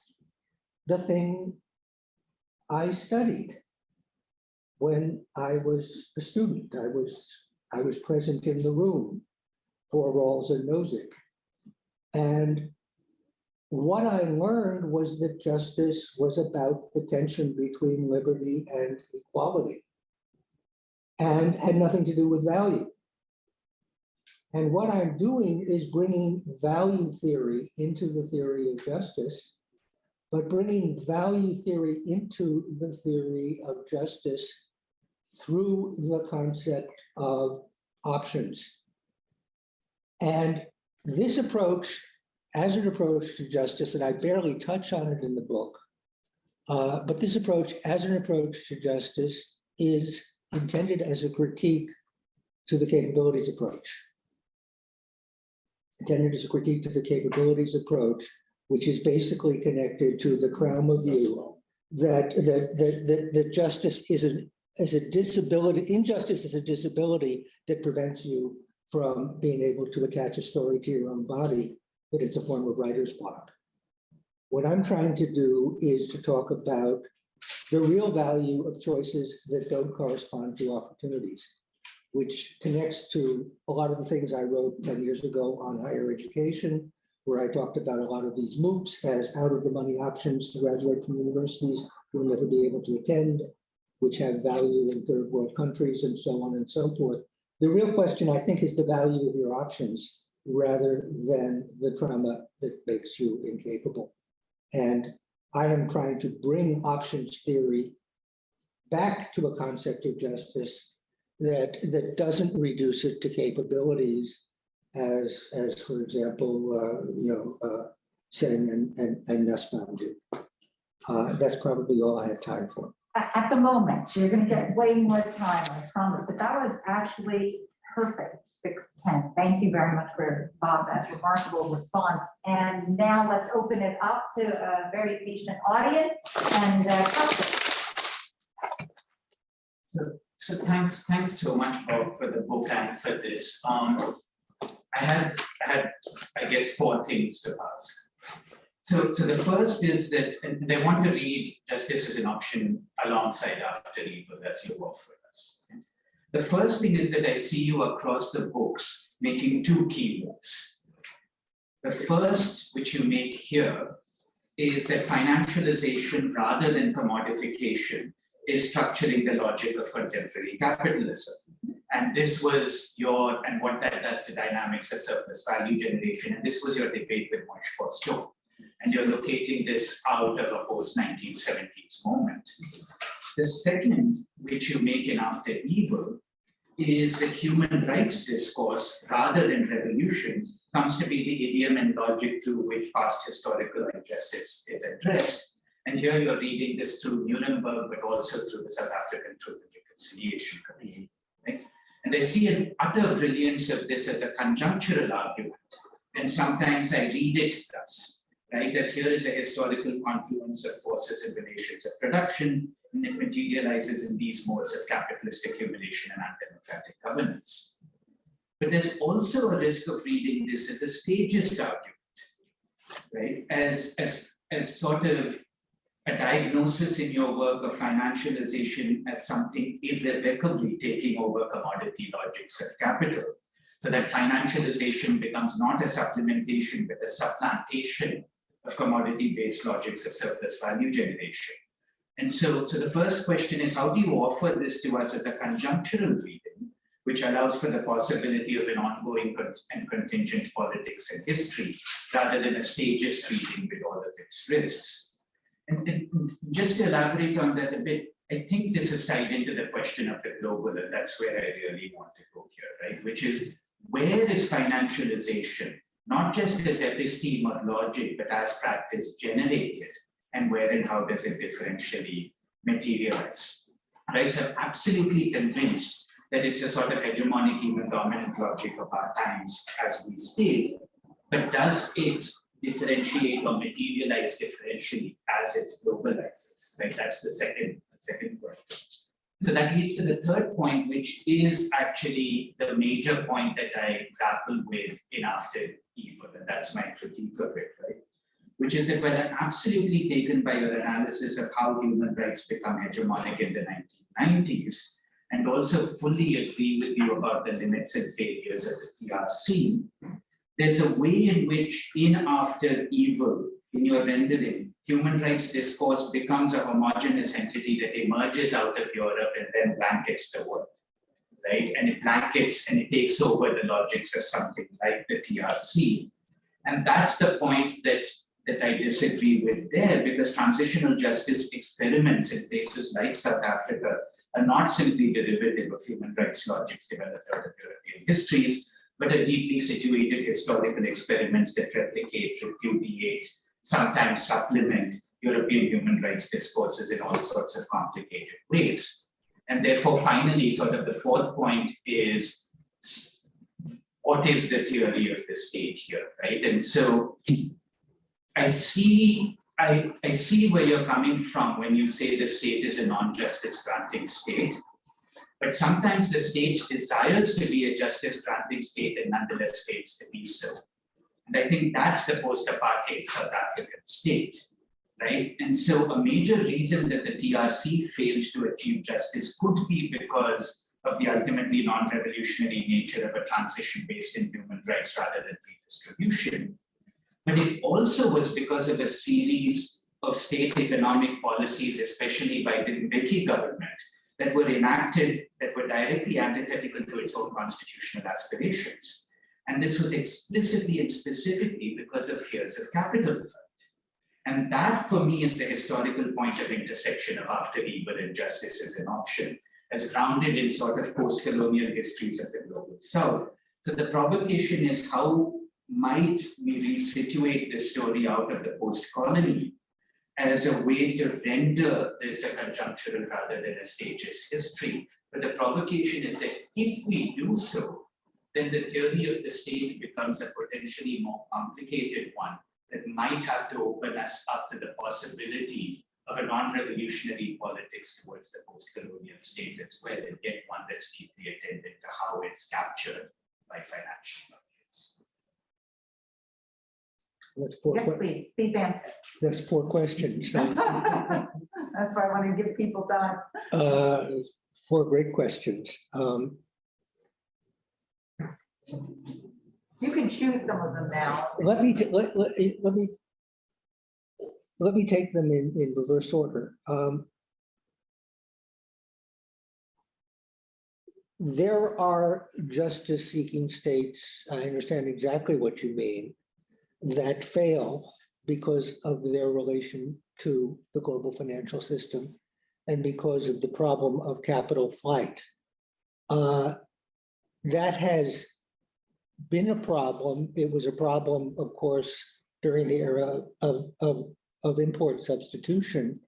the thing I studied when I was a student. I was, I was present in the room for Rawls and Nozick. And what I learned was that justice was about the tension between liberty and equality and had nothing to do with value. And what I'm doing is bringing value theory into the theory of justice, but bringing value theory into the theory of justice through the concept of options. And this approach as an approach to justice, and I barely touch on it in the book, uh, but this approach as an approach to justice is intended as a critique to the capabilities approach. Intended as a critique to the capabilities approach, which is basically connected to the Crowmer view that, that, that, that, that justice is an is a disability, injustice is a disability that prevents you from being able to attach a story to your own body that it's a form of writer's block. What I'm trying to do is to talk about the real value of choices that don't correspond to opportunities, which connects to a lot of the things I wrote 10 years ago on higher education, where I talked about a lot of these MOOCs as out of the money options to graduate from universities who will never be able to attend, which have value in third world countries and so on and so forth. The real question, I think, is the value of your options rather than the trauma that makes you incapable. And I am trying to bring options theory back to a concept of justice that, that doesn't reduce it to capabilities as, as for example, uh, you know, uh, Sen and, and, and Nussbaum do. Uh, that's probably all I have time for. At, the moment, you're gonna get way more time, I promise, but that was actually perfect, six ten. Thank you very much for Bob, that remarkable response. And now let's open it up to a very patient audience and uh. So, so thanks, thanks so much, Bob, for the book and for this. Um, I had, I had, I guess, four things to ask. So, so the first is that, and I want to read Justice as an Option alongside after Evil as you offer us. The first thing is that I see you across the books making two key moves. The first, which you make here, is that financialization rather than commodification is structuring the logic of contemporary capitalism. And this was your, and what that does to dynamics of surplus value generation, and this was your debate with Moishe Postone. And you're locating this out of a post-1970s moment. The second, which you make in After Evil, is that human rights discourse, rather than revolution, comes to be the idiom and logic through which past historical injustice is addressed. And here you're reading this through Nuremberg, but also through the South African Truth and Reconciliation Committee. Right? And I see an utter brilliance of this as a conjunctural argument. And sometimes I read it thus, right? As here is a historical confluence of forces and relations of production, and it materializes in these modes of capitalist accumulation and undemocratic governance. But there's also a risk of reading this as a stagist argument, right? As, as, as sort of a diagnosis in your work of financialization as something irrevocably taking over commodity logics of capital. So that financialization becomes not a supplementation, but a supplantation of commodity-based logics of surplus value generation. And so, so the first question is, how do you offer this to us as a conjunctural reading, which allows for the possibility of an ongoing con- and contingent politics and history, rather than a stages reading with all of its risks? And, and just to elaborate on that a bit, I think this is tied into the question of the global, and that's where I really want to go here, right? Which is, where is financialization, not just as episteme or logic, but as practice generated? and where and how does it differentially materialize. Right, so I'm absolutely convinced that it's a sort of hegemonic, even dominant logic of our times as we state, but does it differentiate or materialize differentially as it globalizes, right? That's the second, the second question. So that leads to the third point, which is actually the major point that I grapple with in after evil, and that's my critique of it, right? which is that when I'm absolutely taken by your analysis of how human rights become hegemonic in the 1990s, and also fully agree with you about the limits and failures of the TRC, there's a way in which in after evil, in your rendering, human rights discourse becomes a homogenous entity that emerges out of Europe and then blankets the world, right? And it blankets and it takes over the logics of something like the TRC. And that's the point that that I disagree with there because transitional justice experiments in places like South Africa are not simply derivative of human rights logics developed out of European histories, but are deeply situated historical experiments that replicate, repudiate, sometimes supplement European human rights discourses in all sorts of complicated ways. And therefore, finally, sort of the fourth point is what is the theory of the state here, right? And so I see, I, I see where you're coming from when you say the state is a non-justice granting state. But sometimes the state desires to be a justice granting state and nonetheless fails to be so. And I think that's the post-apartheid South African state, right? And so a major reason that the TRC failed to achieve justice could be because of the ultimately non-revolutionary nature of a transition based in human rights rather than redistribution. But it also was because of a series of state economic policies, especially by the Mbeki government, that were enacted that were directly antithetical to its own constitutional aspirations. And this was explicitly and specifically because of fears of capital flight. And that for me is the historical point of intersection of after evil and justice as an option, as grounded in sort of post-colonial histories of the global south. So the provocation is how might we resituate the story out of the post-colony as a way to render this a conjunctural rather than a stages history. But the provocation is that if we do so, then the theory of the state becomes a potentially more complicated one that might have to open us up to the possibility of a non-revolutionary politics towards the post-colonial state as well, and get one that's deeply attended to how it's captured by financial markets. That's four, Yes, please, please answer. that's four questions. <laughs> That's why I want to give people time. Uh, Four great questions. Um, You can choose some of them now. Let me, let, let, let me, let me take them in, in reverse order. Um, There are justice-seeking states, I understand exactly what you mean, that fail because of their relation to the global financial system and because of the problem of capital flight. Uh, That has been a problem. It was a problem, of course, during the era of, of, of import substitution.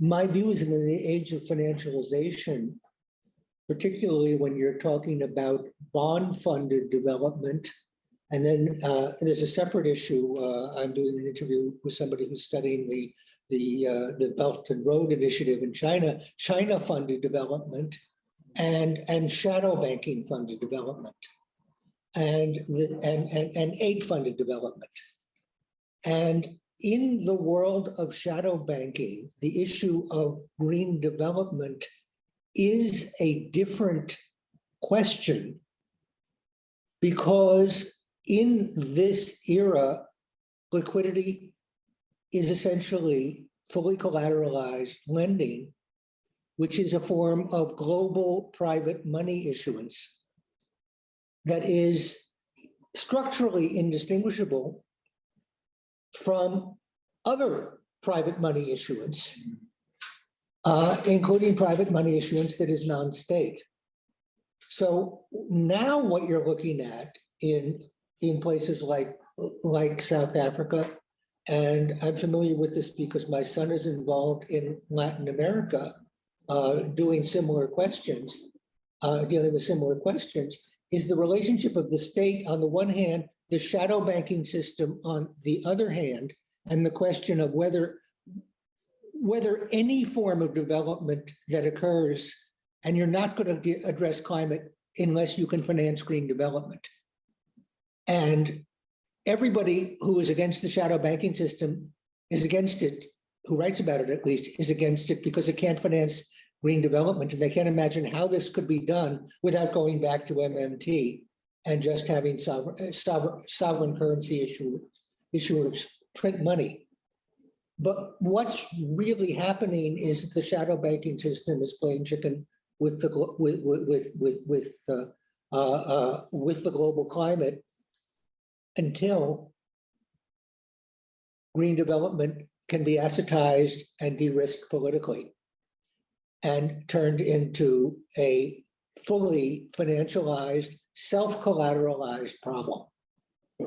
My view is that in the age of financialization, particularly when you're talking about bond-funded development, and then uh, there's a separate issue. uh, I'm doing an interview with somebody who's studying the, the, uh, the Belt and Road Initiative in China, China-funded development and, and shadow banking funded development and, the- and, and, and aid funded development. And in the world of shadow banking, the issue of green development is a different question because in this era, liquidity is essentially fully collateralized lending, which is a form of global private money issuance that is structurally indistinguishable from other private money issuance, uh, including private money issuance that is non-state. So now what you're looking at in, in places like, like South Africa, and I'm familiar with this because my son is involved in Latin America, uh, doing similar questions, uh, dealing with similar questions, is the relationship of the state on the one hand, the shadow banking system on the other hand, and the question of whether whether any form of development that occurs, and you're not going to address climate unless you can finance green development. And everybody who is against the shadow banking system is against it, who writes about it at least, is against it because it can't finance green development. And they can't imagine how this could be done without going back to MMT and just having sovereign, sovereign, sovereign currency issue, issuers print money. But what's really happening is the shadow banking system is playing chicken with the with with with with with uh, uh, uh, with the global climate until green development can be assetized and de-risked politically and turned into a fully financialized, self-collateralized problem.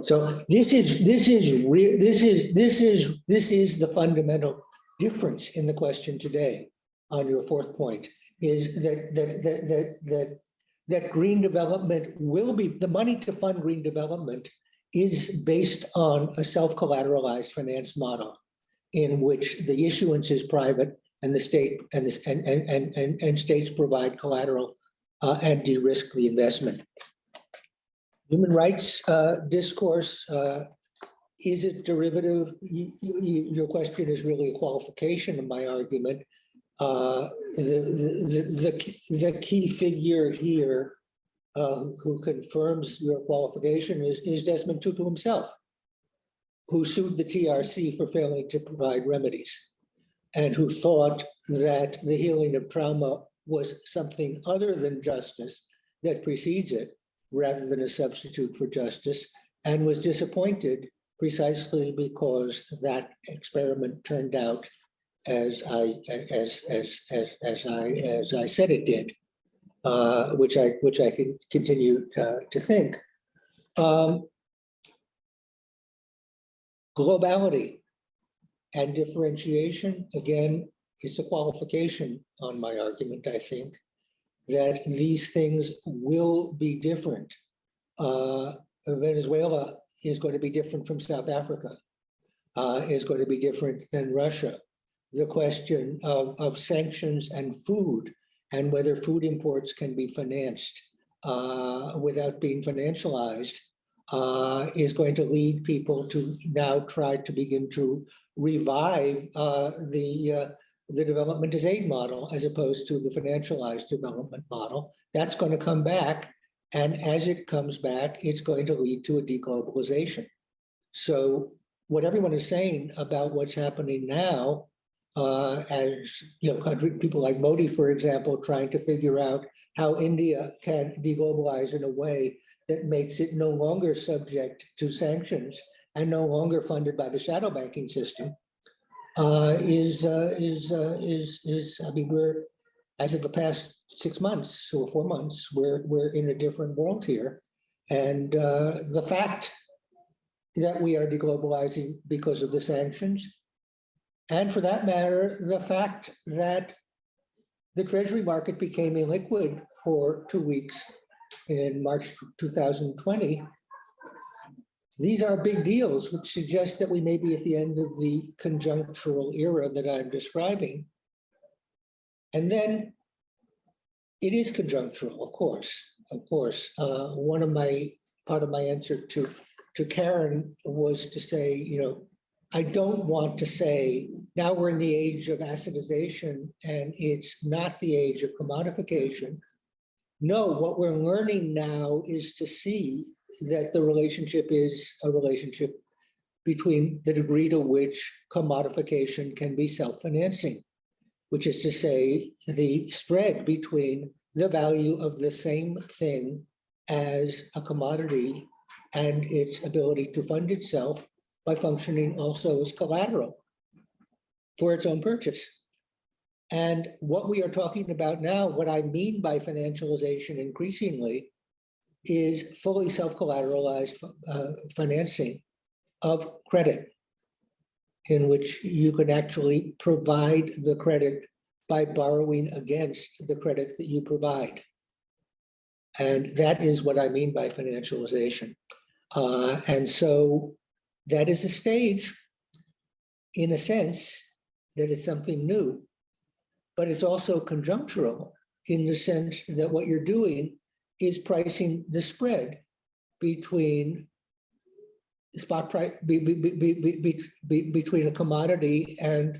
So this is, this is, this is, this is, this is the fundamental difference in the question today on your fourth point, is that, that, that, that, that, that green development will be, the money to fund green development is based on a self-collateralized finance model in which the issuance is private and the state and this and and and and, and states provide collateral uh, and de-risk the investment. Human rights uh, discourse uh, is it derivative? You, you, your question is really a qualification of my argument. Uh, the, the, the, the key figure here uh, who confirms your qualification is, is Desmond Tutu himself, who sued the TRC for failing to provide remedies and who thought that the healing of trauma was something other than justice that precedes it rather than a substitute for justice and was disappointed precisely because that experiment turned out as I as as as as I as I said it did, uh, which I which I can continue uh, to think. Um, globality and differentiation again is a qualification on my argument. I think that these things will be different. Uh, Venezuela is going to be different from South Africa, uh, is going to be different than Russia. The question of, of sanctions and food and whether food imports can be financed uh, without being financialized uh, is going to lead people to now try to begin to revive uh, the uh, the development as aid model as opposed to the financialized development model. That's going to come back. And as it comes back, it's going to lead to a deglobalization. So what everyone is saying about what's happening now, uh, as you know, country people like Modi, for example, trying to figure out how India can deglobalize in a way that makes it no longer subject to sanctions and no longer funded by the shadow banking system, uh, is uh, is uh, is is I mean we're as of the past six months or four months we're we're in a different world here, and uh, the fact that we are deglobalizing because of the sanctions, and for that matter, the fact that the treasury market became illiquid for two weeks in March 2020 these are big deals, which suggest that we may be at the end of the conjunctural era that I'm describing. And then it is conjunctural, of course, of course. Uh, one of my, part of my answer to, to Karin was to say, you know, I don't want to say, now we're in the age of assetization and it's not the age of commodification. No, what we're learning now is to see that the relationship is a relationship between the degree to which commodification can be self-financing, which is to say the spread between the value of the same thing as a commodity and its ability to fund itself by functioning also as collateral for its own purchase. And what we are talking about now, what I mean by financialization increasingly is fully self-collateralized uh, financing of credit in which you can actually provide the credit by borrowing against the credit that you provide. And that is what I mean by financialization. Uh, and so that is a stage, in a sense, that is something new, but it's also conjunctural in the sense that what you're doing is pricing the spread between spot price, be, be, be, be, be, be, between a commodity and,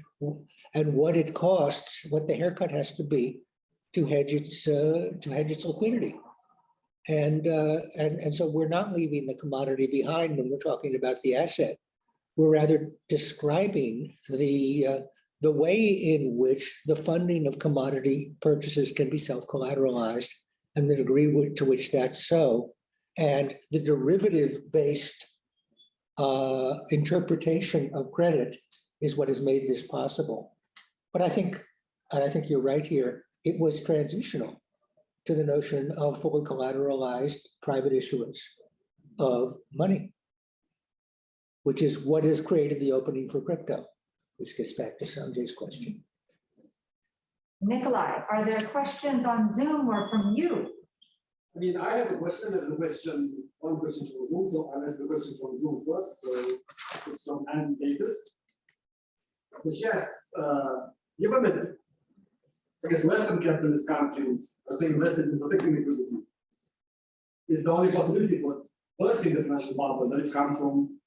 and what it costs, what the haircut has to be to hedge its, uh, to hedge its liquidity. And, uh, and, and so we're not leaving the commodity behind when we're talking about the asset. We're rather describing the, uh, the way in which the funding of commodity purchases can be self-collateralized and the degree to which that's so. And the derivative-based uh, interpretation of credit is what has made this possible. But I think, and I think you're right here, it was transitional to the notion of fully collateralized private issuance of money, which is what has created the opening for crypto, which gets back to Sanjay's question. Nikolai, are there questions on Zoom or from you? I mean, I have a question, there's a question, one question from Zoom, so I'll ask the question from Zoom first, so it's from Anne Davis. So she asks, uh, given that, I guess Western capitalist countries are saying invested in protecting liquidity, is the only possibility for bursting the financial bubble that it comes from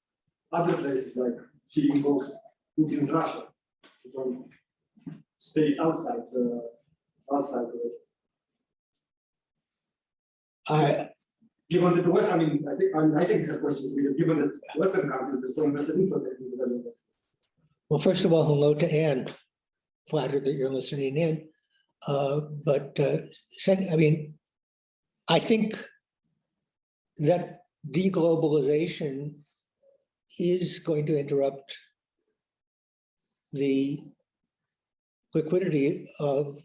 other places like shipping books, Putin's Russia, from states outside the, outside the West. I, Given that the West, I mean, I think, I mean, I think the question is, really, given that Western countries are so invested in protecting the value well, first of all, hello to Anne. Flattered that you're listening in. Uh, But uh, second, I mean, I think that deglobalization is going to interrupt the liquidity of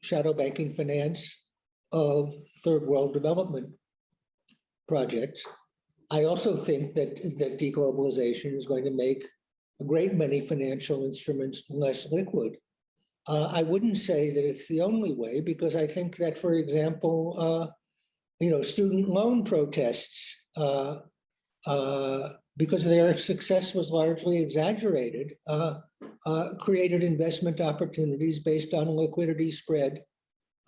shadow banking finance of third world development projects. I also think that, that deglobalization is going to make a great many financial instruments less liquid. Uh, I wouldn't say that it's the only way, because I think that, for example, uh, you know, student loan protests, uh, uh, because their success was largely exaggerated, uh, uh, created investment opportunities based on liquidity spread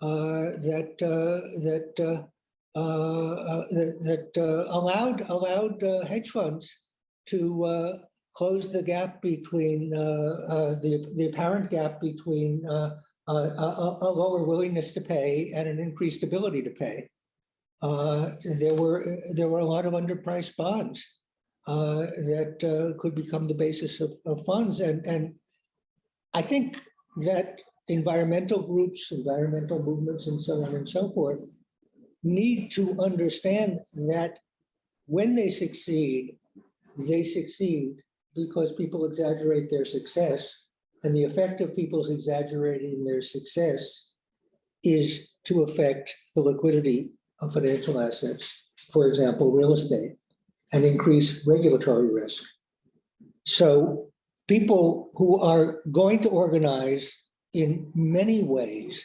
uh, that uh, that uh, uh, that, that uh, allowed allowed hedge funds to close the gap between the the apparent gap between a, a lower willingness to pay and an increased ability to pay. There were there were a lot of underpriced bonds uh, that uh, could become the basis of, of funds, and and I think that environmental groups, environmental movements, and so on and so forth need to understand that when they succeed, they succeed because people exaggerate their success. And the effect of people's exaggerating their success is to affect the liquidity of financial assets, for example, real estate, and increase regulatory risk. So people who are going to organize in many ways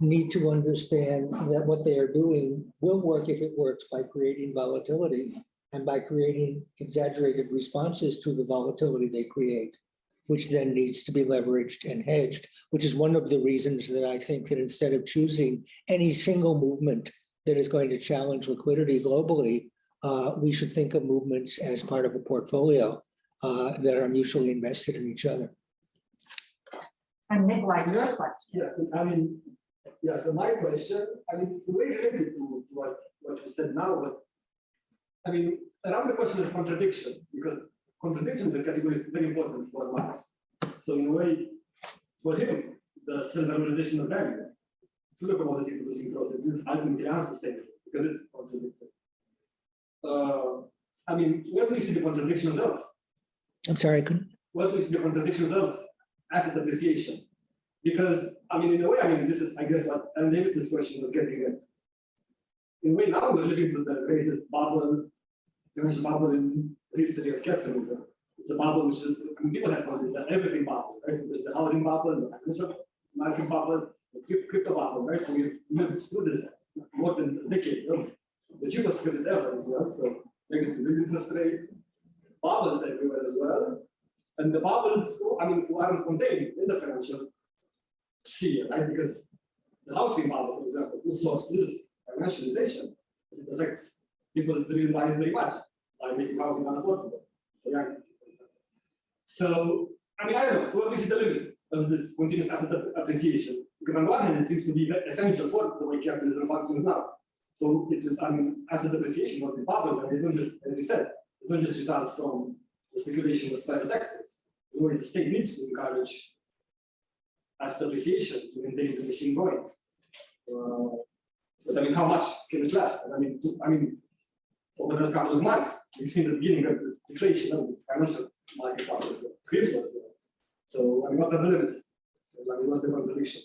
need to understand that what they are doing will work if it works by creating volatility and by creating exaggerated responses to the volatility they create, which then needs to be leveraged and hedged, which is one of the reasons that I think that instead of choosing any single movement that is going to challenge liquidity globally, uh, we should think of movements as part of a portfolio uh, that are mutually invested in each other. And Nikolai, your question. Yes, I mean, yeah, so my question, I mean, the way related to to what, what you said now, but I mean, around the question is contradiction, because contradiction is a category is very important for Marx. So in a way, for him, the self-realization of value through the commodity producing process is ultimately unsustainable because it's contradictory. Uh, I mean, where do you see the contradictions of? I'm sorry, I couldn't, what is the contradictions of asset appreciation? Because, I mean, in a way, I mean, this is, I guess, what Alan Davis's question was getting at. In a way, now we're living through the greatest bubble, financial bubble in history of capitalism. It's a bubble which is, I mean, people have called it the everything bubble, right? So there's the housing bubble, the financial market bubble, the crypto bubble, right? So we've lived through this more than a decade of the cheapest credit ever as well, so negative interest rates, bubbles everywhere as well. And the bubbles, I mean, who aren't contained in the financial sphere, right? Because the housing bubble, for example, whose source is financialization. It affects people's real lives very much by making housing unaffordable. for young people, for. So, I mean, I don't know, so what we see the limits of this continuous asset appreciation? Because on one hand, it seems to be essential for the way capitalism functions now. So it is, I mean, asset appreciation of the bubbles, and they don't just, as you said, they don't just result from the speculation with private actors. The the state needs to encourage asset appreciation to maintain the machine going. Uh, But I mean, how much can it last? And I mean, to- I mean, over the last couple of months, we've seen the beginning of the deflation of the financial market as well, crypto. So I mean, what are the limits? I mean, what's the contradiction?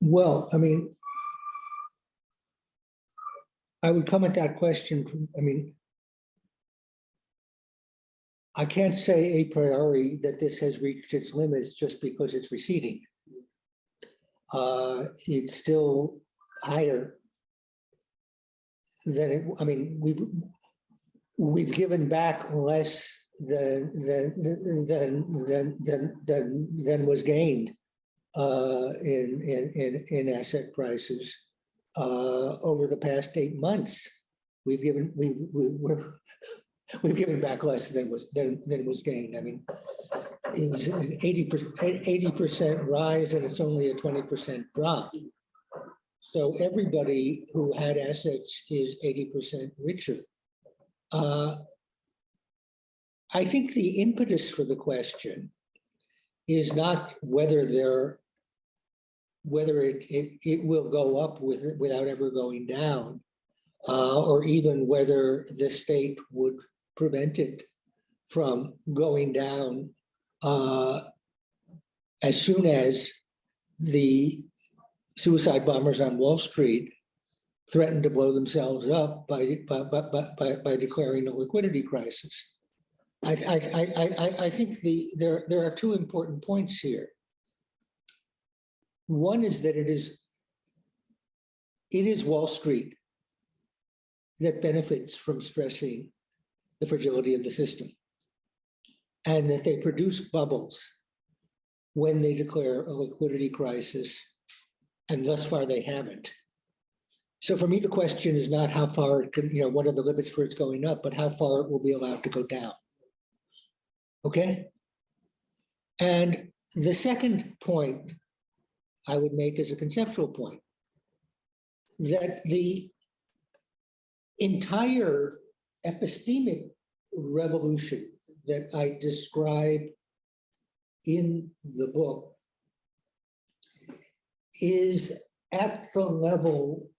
well, I mean, I would come at that question, I mean, I can't say a priori that this has reached its limits just because it's receding. Uh, it's still higher than it, I mean, we've, we've given back less than, than, than, than, than, than, than was gained uh, in, in, in, in asset prices uh, over the past eight months. We've given, we, we, we're, <laughs> we've given back less than was, than, than was gained. I mean, it was an eighty percent, eighty percent rise and it's only a twenty percent drop. So everybody who had assets is eighty percent richer. Uh, I think the impetus for the question is not whether there, whether it, it, it will go up with, without ever going down, uh, or even whether the state would prevent it from going down uh, as soon as the suicide bombers on Wall Street threatened to blow themselves up by, by, by, by, by declaring a liquidity crisis. I, I, I, I, I- I think the, there, there are two important points here. One is that it is, it is Wall Street that benefits from stressing the fragility of the system. And that they produce bubbles when they declare a liquidity crisis, and thus far they haven't. So for me, the question is not how far, it can, you know, what are the limits for its going up, but how far it will be allowed to go down. Okay? And the second point I would make as a conceptual point. That the entire epistemic revolution that I describe in the book is at the level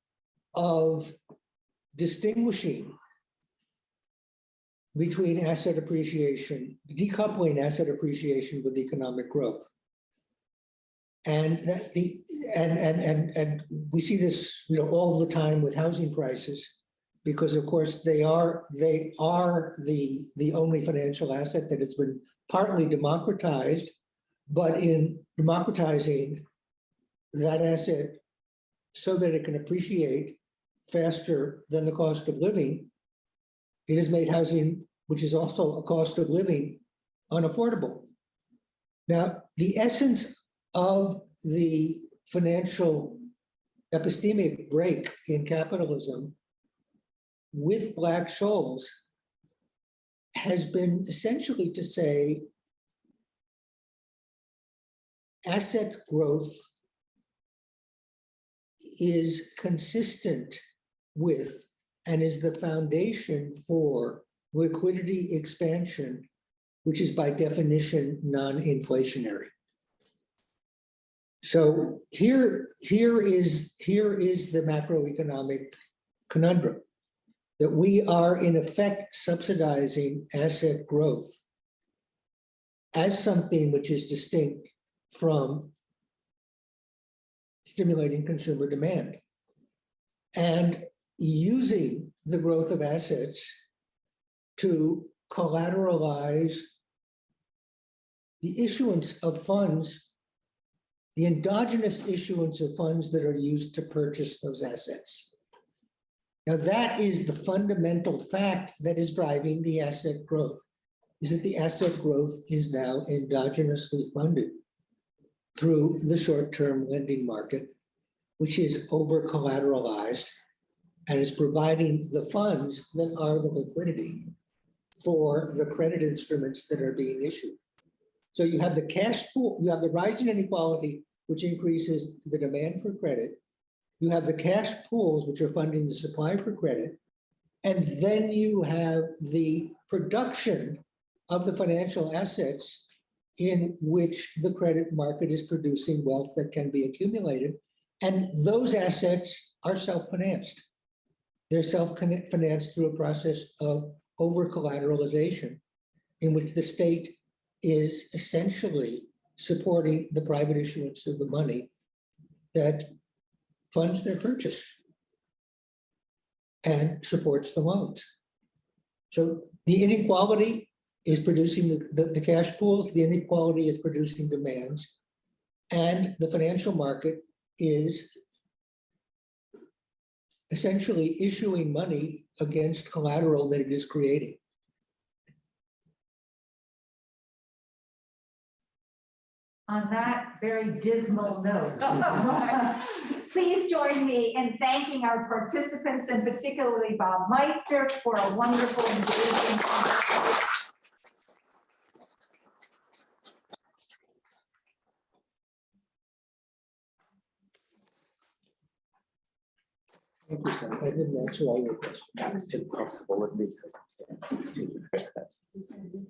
of distinguishing between asset appreciation, decoupling asset appreciation with economic growth. And that the, and, and, and, and we see this, you know, all the time with housing prices. Because of course, they are, they are the, the only financial asset that has been partly democratized. But in democratizing that asset so that it can appreciate faster than the cost of living, it has made housing, which is also a cost of living, unaffordable. Now, the essence of the financial epistemic break in capitalism with Black-Scholes has been essentially to say asset growth is consistent with and is the foundation for liquidity expansion, which is by definition non-inflationary. So here, here is, here is the macroeconomic conundrum. That we are in effect subsidizing asset growth as something which is distinct from stimulating consumer demand. And using the growth of assets to collateralize the issuance of funds the endogenous issuance of funds that are used to purchase those assets. Now, that is the fundamental fact that is driving the asset growth, is that the asset growth is now endogenously funded through the short-term lending market, which is over collateralized and is providing the funds that are the liquidity for the credit instruments that are being issued. So you have the cash pool, you have the rising inequality, which increases the demand for credit. You have the cash pools, which are funding the supply for credit. And then you have the production of the financial assets in which the credit market is producing wealth that can be accumulated. And those assets are self-financed. They're self-financed through a process of over-collateralization in which the state is essentially supporting the private issuance of the money that funds their purchase and supports the loans. So the inequality is producing the, the, the cash pools, the inequality is producing demands, and the financial market is essentially issuing money against collateral that it is creating. On that very dismal note, <laughs> <laughs> please join me in thanking our participants and particularly Bob Meister for a wonderful engaging conversation. Thank you, Sam. I didn't answer all your questions. It's impossible in these circumstances to